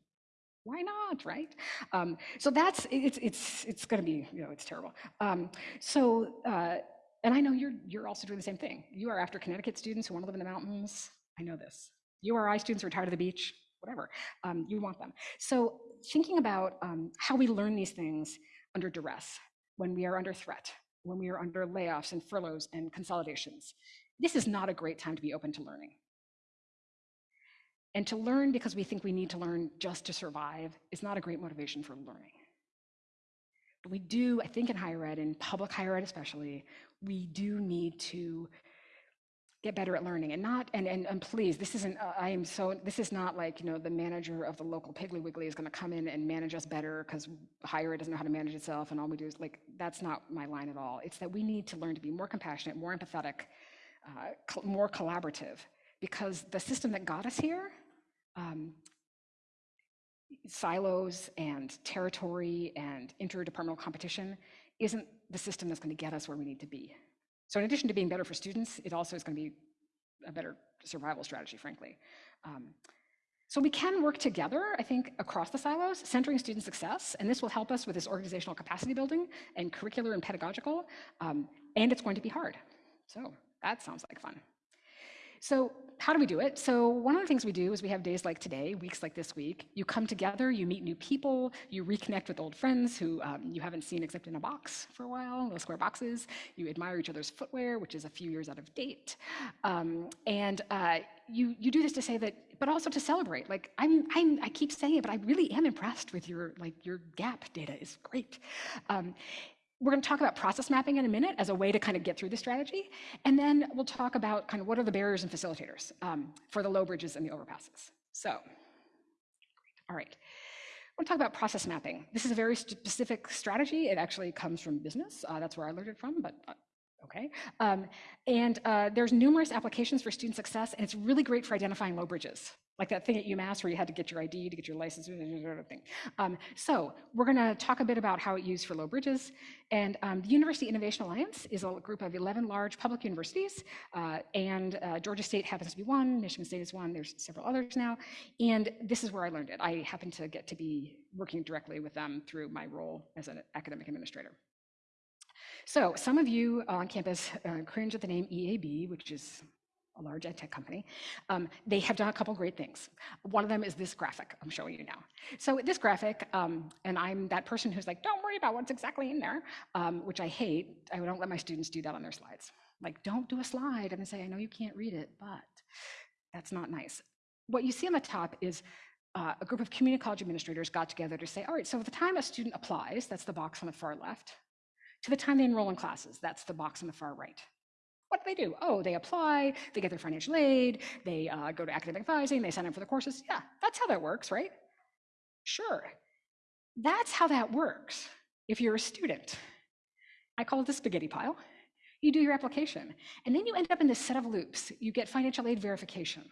Speaker 2: Why not, right? Um, so that's it's it's it's going to be you know it's terrible. Um, so uh, and I know you're you're also doing the same thing. You are after Connecticut students who want to live in the mountains. I know this. URI students who are tired of the beach, whatever. Um, you want them. So thinking about um, how we learn these things under duress, when we are under threat, when we are under layoffs and furloughs and consolidations, this is not a great time to be open to learning. And to learn because we think we need to learn just to survive is not a great motivation for learning. But we do, I think in higher ed, in public higher ed especially, we do need to get better at learning and not and, and and please this isn't uh, i am so this is not like you know the manager of the local piggly wiggly is going to come in and manage us better because higher ed doesn't know how to manage itself and all we do is like that's not my line at all. It's that we need to learn to be more compassionate more empathetic uh, more collaborative because the system that got us here um, silos and territory and interdepartmental competition isn't the system that's going to get us where we need to be so in addition to being better for students, it also is going to be a better survival strategy, frankly. Um, so we can work together, I think, across the silos, centering student success, and this will help us with this organizational capacity building and curricular and pedagogical, um, and it's going to be hard. So that sounds like fun. So how do we do it? So one of the things we do is we have days like today, weeks like this week. You come together, you meet new people, you reconnect with old friends who um, you haven't seen except in a box for a while, little square boxes. You admire each other's footwear, which is a few years out of date. Um, and uh, you, you do this to say that, but also to celebrate. Like I'm, I'm, I keep saying it, but I really am impressed with your, like your gap data is great. Um, we're going to talk about process mapping in a minute as a way to kind of get through the strategy. And then we'll talk about kind of what are the barriers and facilitators um, for the low bridges and the overpasses. So, all right. I want to talk about process mapping. This is a very specific strategy. It actually comes from business. Uh, that's where I learned it from, but uh, okay. Um, and uh, there's numerous applications for student success, and it's really great for identifying low bridges like that thing at UMass where you had to get your ID to get your license, thing. Um, so we're going to talk a bit about how it's used for low bridges. And um, the University Innovation Alliance is a group of 11 large public universities, uh, and uh, Georgia State happens to be one, Michigan State is one, there's several others now. And this is where I learned it. I happen to get to be working directly with them through my role as an academic administrator. So some of you on campus uh, cringe at the name EAB, which is a large ed tech company, um, they have done a couple great things. One of them is this graphic I'm showing you now. So this graphic, um, and I'm that person who's like, don't worry about what's exactly in there, um, which I hate. I don't let my students do that on their slides. Like, don't do a slide and say, I know you can't read it, but that's not nice. What you see on the top is uh, a group of community college administrators got together to say, all right, so the time a student applies, that's the box on the far left, to the time they enroll in classes, that's the box on the far right. What do they do? Oh, they apply, they get their financial aid, they uh, go to academic advising, they sign up for the courses. Yeah, that's how that works, right? Sure. That's how that works if you're a student. I call it the spaghetti pile. You do your application, and then you end up in this set of loops. You get financial aid verification.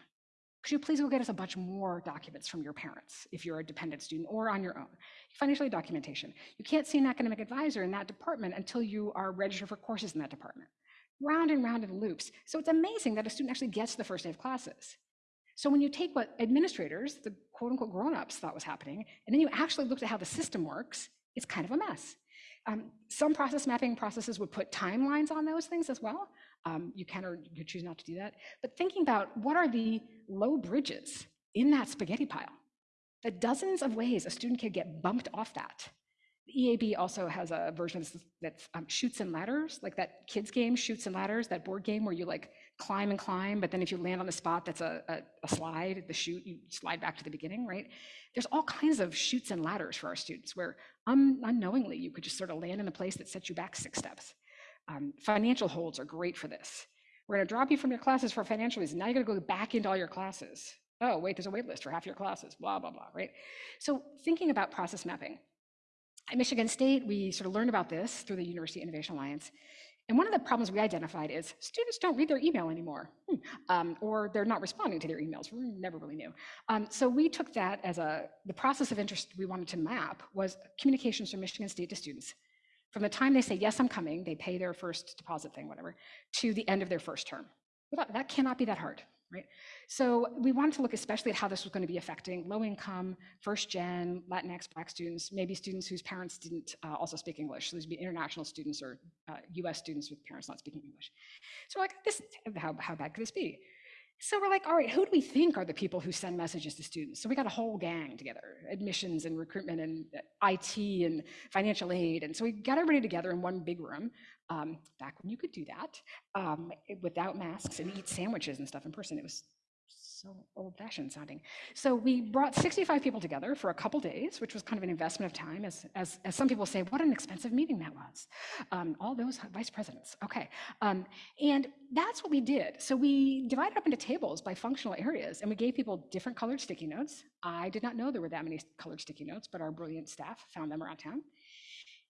Speaker 2: Could you please go get us a bunch more documents from your parents if you're a dependent student or on your own? Financial aid documentation. You can't see an academic advisor in that department until you are registered for courses in that department round and round in loops. So it's amazing that a student actually gets the first day of classes. So when you take what administrators, the quote unquote grown-ups thought was happening, and then you actually looked at how the system works, it's kind of a mess. Um, some process mapping processes would put timelines on those things as well. Um, you can or you choose not to do that. But thinking about what are the low bridges in that spaghetti pile, the dozens of ways a student could get bumped off that EAB also has a version that um, Chutes and Ladders, like that kids game, Chutes and Ladders, that board game where you like climb and climb, but then if you land on the spot, that's a, a, a slide, the chute, you slide back to the beginning, right? There's all kinds of chutes and ladders for our students where um, unknowingly you could just sort of land in a place that sets you back six steps. Um, financial holds are great for this. We're gonna drop you from your classes for financial reasons. Now you're gonna go back into all your classes. Oh, wait, there's a wait list for half your classes, blah, blah, blah, right? So thinking about process mapping, at Michigan State, we sort of learned about this through the University Innovation Alliance. And one of the problems we identified is students don't read their email anymore, hmm, um, or they're not responding to their emails. We never really knew. Um, so we took that as a, the process of interest we wanted to map was communications from Michigan State to students. From the time they say, yes, I'm coming, they pay their first deposit thing, whatever, to the end of their first term. That, that cannot be that hard right? So we wanted to look especially at how this was going to be affecting low income, first gen, Latinx, Black students, maybe students whose parents didn't uh, also speak English. So these would be international students or uh, US students with parents not speaking English. So like, this, how, how bad could this be? So we're like, all right, who do we think are the people who send messages to students? So we got a whole gang together, admissions and recruitment and uh, IT and financial aid. And so we got everybody together in one big room, um, back when you could do that, um, without masks and eat sandwiches and stuff in person. It was so old fashioned sounding. So we brought 65 people together for a couple days, which was kind of an investment of time. As, as, as some people say, what an expensive meeting that was. Um, all those vice presidents. Okay. Um, and that's what we did. So we divided up into tables by functional areas and we gave people different colored sticky notes. I did not know there were that many colored sticky notes, but our brilliant staff found them around town.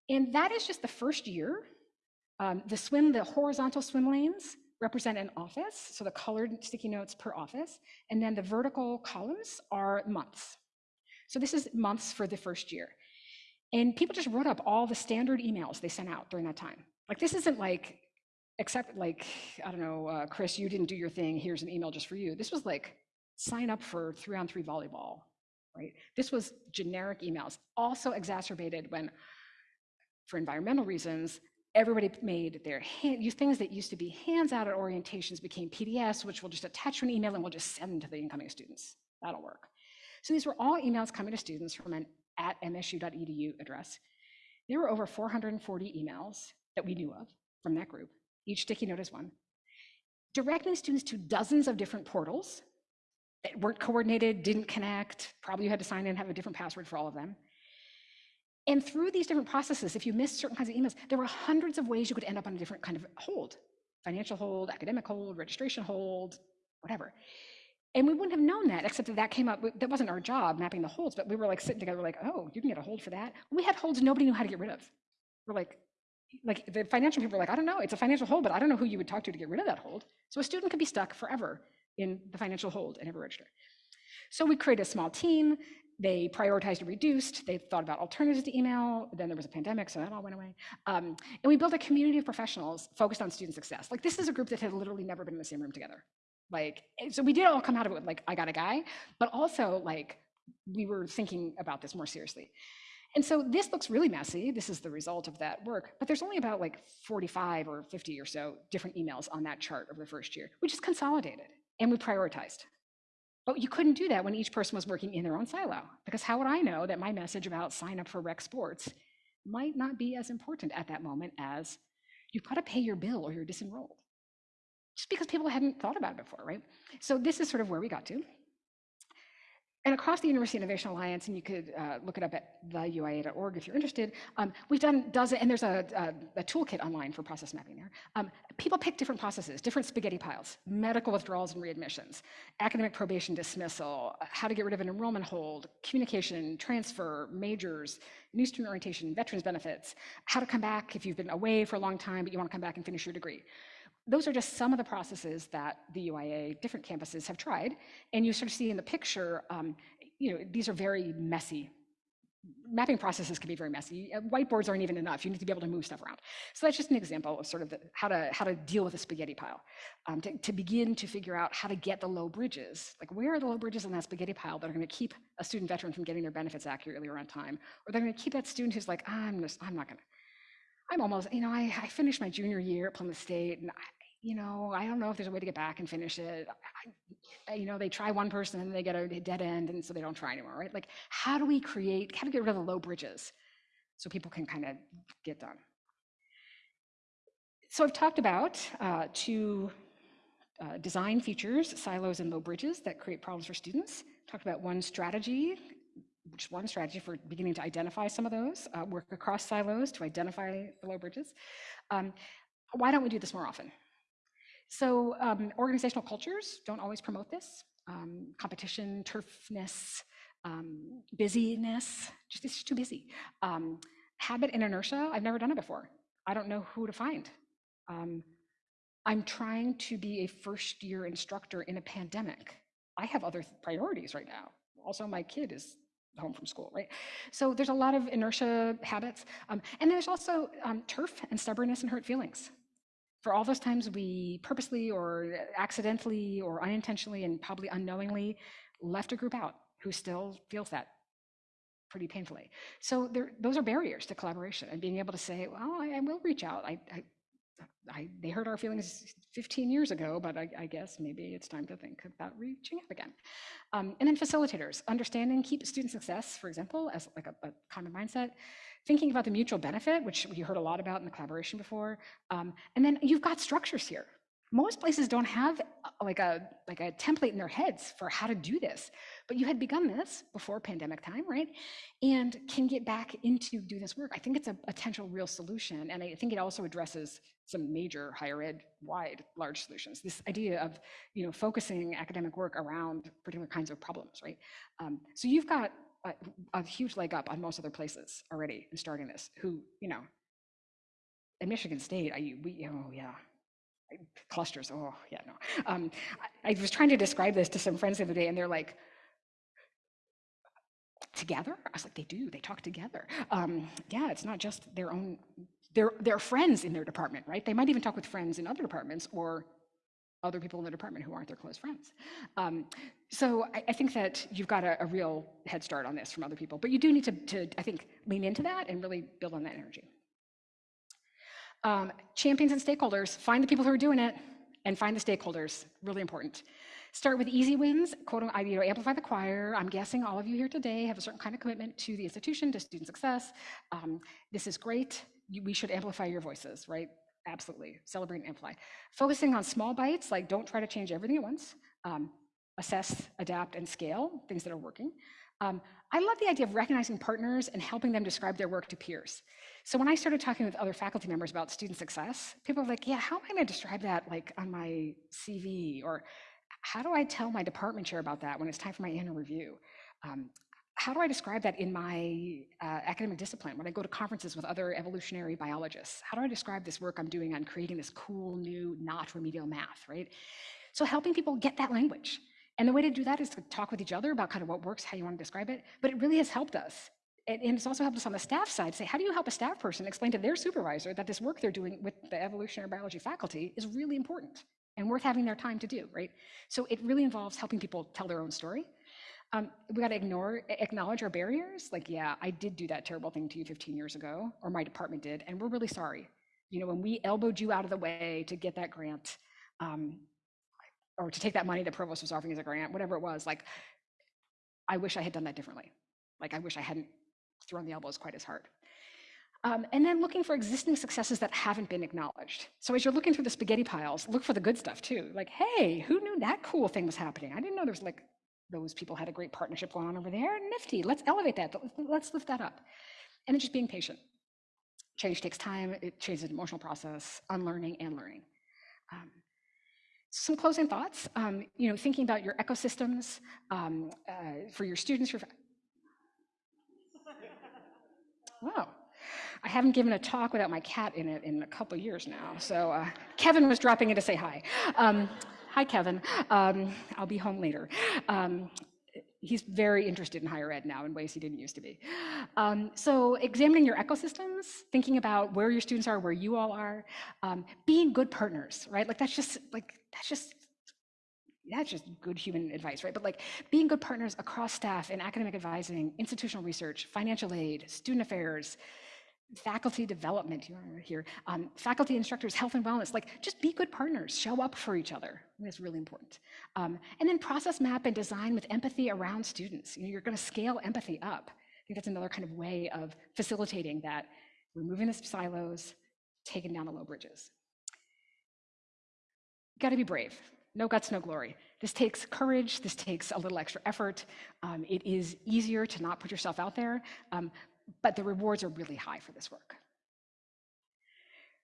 Speaker 2: And that is just the first year. Um, the swim, the horizontal swim lanes represent an office, so the colored sticky notes per office, and then the vertical columns are months. So this is months for the first year. And people just wrote up all the standard emails they sent out during that time. Like this isn't like, except like, I don't know, uh, Chris, you didn't do your thing, here's an email just for you. This was like, sign up for three on three volleyball, right? This was generic emails, also exacerbated when, for environmental reasons, everybody made their hand, things that used to be hands out at orientations became PDFs, which we'll just attach to an email and we'll just send to the incoming students. That'll work. So these were all emails coming to students from an at msu.edu address. There were over 440 emails that we knew of from that group. Each sticky note is one. Directing students to dozens of different portals that weren't coordinated, didn't connect, probably you had to sign in and have a different password for all of them. And through these different processes, if you missed certain kinds of emails, there were hundreds of ways you could end up on a different kind of hold financial hold, academic hold, registration hold, whatever. And we wouldn't have known that, except that that came up. That wasn't our job, mapping the holds, but we were like sitting together, like, oh, you can get a hold for that. We had holds nobody knew how to get rid of. We're like, like the financial people were like, I don't know, it's a financial hold, but I don't know who you would talk to to get rid of that hold. So a student could be stuck forever in the financial hold and never register. So we created a small team. They prioritized and reduced. They thought about alternatives to email. Then there was a pandemic, so that all went away. Um, and we built a community of professionals focused on student success. Like this is a group that had literally never been in the same room together. Like, so we did all come out of it with like, I got a guy, but also like we were thinking about this more seriously. And so this looks really messy. This is the result of that work, but there's only about like 45 or 50 or so different emails on that chart of the first year. which is consolidated and we prioritized. But you couldn't do that when each person was working in their own silo, because how would I know that my message about sign up for rec sports might not be as important at that moment as you've got to pay your bill or you're disenrolled? Just because people hadn't thought about it before, right? So this is sort of where we got to. And across the University Innovation Alliance, and you could uh, look it up at theuia.org if you're interested, um, we've done dozens, and there's a, a, a, toolkit online for process mapping there. Um, people pick different processes, different spaghetti piles, medical withdrawals and readmissions, academic probation dismissal, how to get rid of an enrollment hold, communication, transfer, majors, new student orientation, veterans benefits, how to come back if you've been away for a long time, but you want to come back and finish your degree those are just some of the processes that the UIA, different campuses have tried. And you sort of see in the picture, um, you know, these are very messy. Mapping processes can be very messy. Uh, whiteboards aren't even enough. You need to be able to move stuff around. So that's just an example of sort of the, how to how to deal with a spaghetti pile. Um, to, to begin to figure out how to get the low bridges. Like where are the low bridges in that spaghetti pile that are going to keep a student veteran from getting their benefits accurately or on time, or they're going to keep that student who's like, I'm just, I'm not going to. I'm almost, you know, I, I, finished my junior year at Plymouth State, and I, you know, I don't know if there's a way to get back and finish it. I, you know, they try one person and they get a dead end, and so they don't try anymore, right? Like, how do we create, how do we get rid of the low bridges so people can kind of get done? So I've talked about uh, two uh, design features, silos and low bridges that create problems for students. Talked about one strategy, which is one strategy for beginning to identify some of those, uh, work across silos to identify the low bridges. Um, why don't we do this more often? So um, organizational cultures don't always promote this. Um, competition, turfness, um, busyness, just it's just too busy. Um, habit and inertia, I've never done it before. I don't know who to find. Um, I'm trying to be a first year instructor in a pandemic. I have other priorities right now. Also, my kid is home from school, right? So there's a lot of inertia habits. Um, and there's also um, turf and stubbornness and hurt feelings. For all those times we purposely or accidentally or unintentionally and probably unknowingly left a group out who still feels that pretty painfully. So there, those are barriers to collaboration and being able to say, well, I, I will reach out. I, I, I, they hurt our feelings 15 years ago, but I, I, guess maybe it's time to think about reaching out again. Um, and then facilitators, understanding keep student success, for example, as like a, a, common mindset, thinking about the mutual benefit, which you heard a lot about in the collaboration before. Um, and then you've got structures here. Most places don't have uh, like a, like a template in their heads for how to do this, but you had begun this before pandemic time, right? And can get back into do this work. I think it's a potential real solution. And I think it also addresses some major higher ed wide large solutions. This idea of, you know, focusing academic work around particular kinds of problems, right? Um, so you've got a, a huge leg up on most other places already in starting this who, you know, at Michigan State, I, we, oh yeah, clusters. Oh, yeah, no. Um, I, I, was trying to describe this to some friends the other day, and they're like, together? I was like, they do, they talk together. Um, yeah, it's not just their own, their, their friends in their department, right? They might even talk with friends in other departments or other people in the department who aren't their close friends. Um, so I, I, think that you've got a, a, real head start on this from other people, but you do need to, to, I think, lean into that and really build on that energy. Um, champions and stakeholders, find the people who are doing it and find the stakeholders, really important. Start with easy wins, quote, you know, amplify the choir. I'm guessing all of you here today have a certain kind of commitment to the institution, to student success. Um, this is great. We should amplify your voices, right? Absolutely, celebrate and amplify. Focusing on small bites, like don't try to change everything at once. Um, assess, adapt, and scale things that are working. Um, I love the idea of recognizing partners and helping them describe their work to peers. So when I started talking with other faculty members about student success, people were like, yeah, how am I gonna describe that like on my CV? Or how do I tell my department chair about that when it's time for my annual review? Um, how do I describe that in my uh, academic discipline when I go to conferences with other evolutionary biologists? How do I describe this work I'm doing on creating this cool new not remedial math, right? So helping people get that language. And the way to do that is to talk with each other about kind of what works, how you want to describe it. But it really has helped us. And, it's also helped us on the staff side say, how do you help a staff person explain to their supervisor that this work they're doing with the evolutionary biology faculty is really important and worth having their time to do, right? So it really involves helping people tell their own story. Um, we got to ignore, acknowledge our barriers. Like, yeah, I did do that terrible thing to you 15 years ago, or my department did, and we're really sorry. You know, when we elbowed you out of the way to get that grant, um, or to take that money that provost was offering as a grant, whatever it was, like, I wish I had done that differently. Like, I wish I hadn't thrown the elbows quite as hard. Um, and then looking for existing successes that haven't been acknowledged. So as you're looking through the spaghetti piles, look for the good stuff too. Like, hey, who knew that cool thing was happening? I didn't know there was like, those people had a great partnership going on over there. Nifty, let's elevate that. Let's lift that up. And then just being patient. Change takes time. It changes an emotional process, unlearning and learning. Um, some closing thoughts, um, you know, thinking about your ecosystems um, uh, for your students. Your... Wow. I haven't given a talk without my cat in it in a couple years now. So uh, Kevin was dropping in to say hi. Um, hi, Kevin. Um, I'll be home later. Um, he's very interested in higher ed now in ways he didn't used to be. Um, so examining your ecosystems, thinking about where your students are, where you all are, um, being good partners, right? Like that's just like that's just that's just good human advice, right? But like being good partners across staff in academic advising, institutional research, financial aid, student affairs, faculty development—you here, um, faculty instructors, health and wellness, like just be good partners, show up for each other. That's really important. Um, and then process map and design with empathy around students. You know, you're gonna scale empathy up. I think that's another kind of way of facilitating that, removing the silos, taking down the low bridges. Gotta be brave. No guts, no glory. This takes courage. This takes a little extra effort. Um, it is easier to not put yourself out there, um, but the rewards are really high for this work.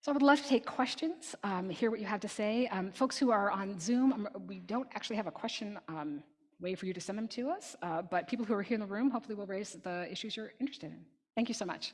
Speaker 2: So I would love to take questions, um, hear what you have to say. Um, folks who are on Zoom, um, we don't actually have a question um, way for you to send them to us, uh, but people who are here in the room hopefully will raise the issues you're interested in. Thank you so much.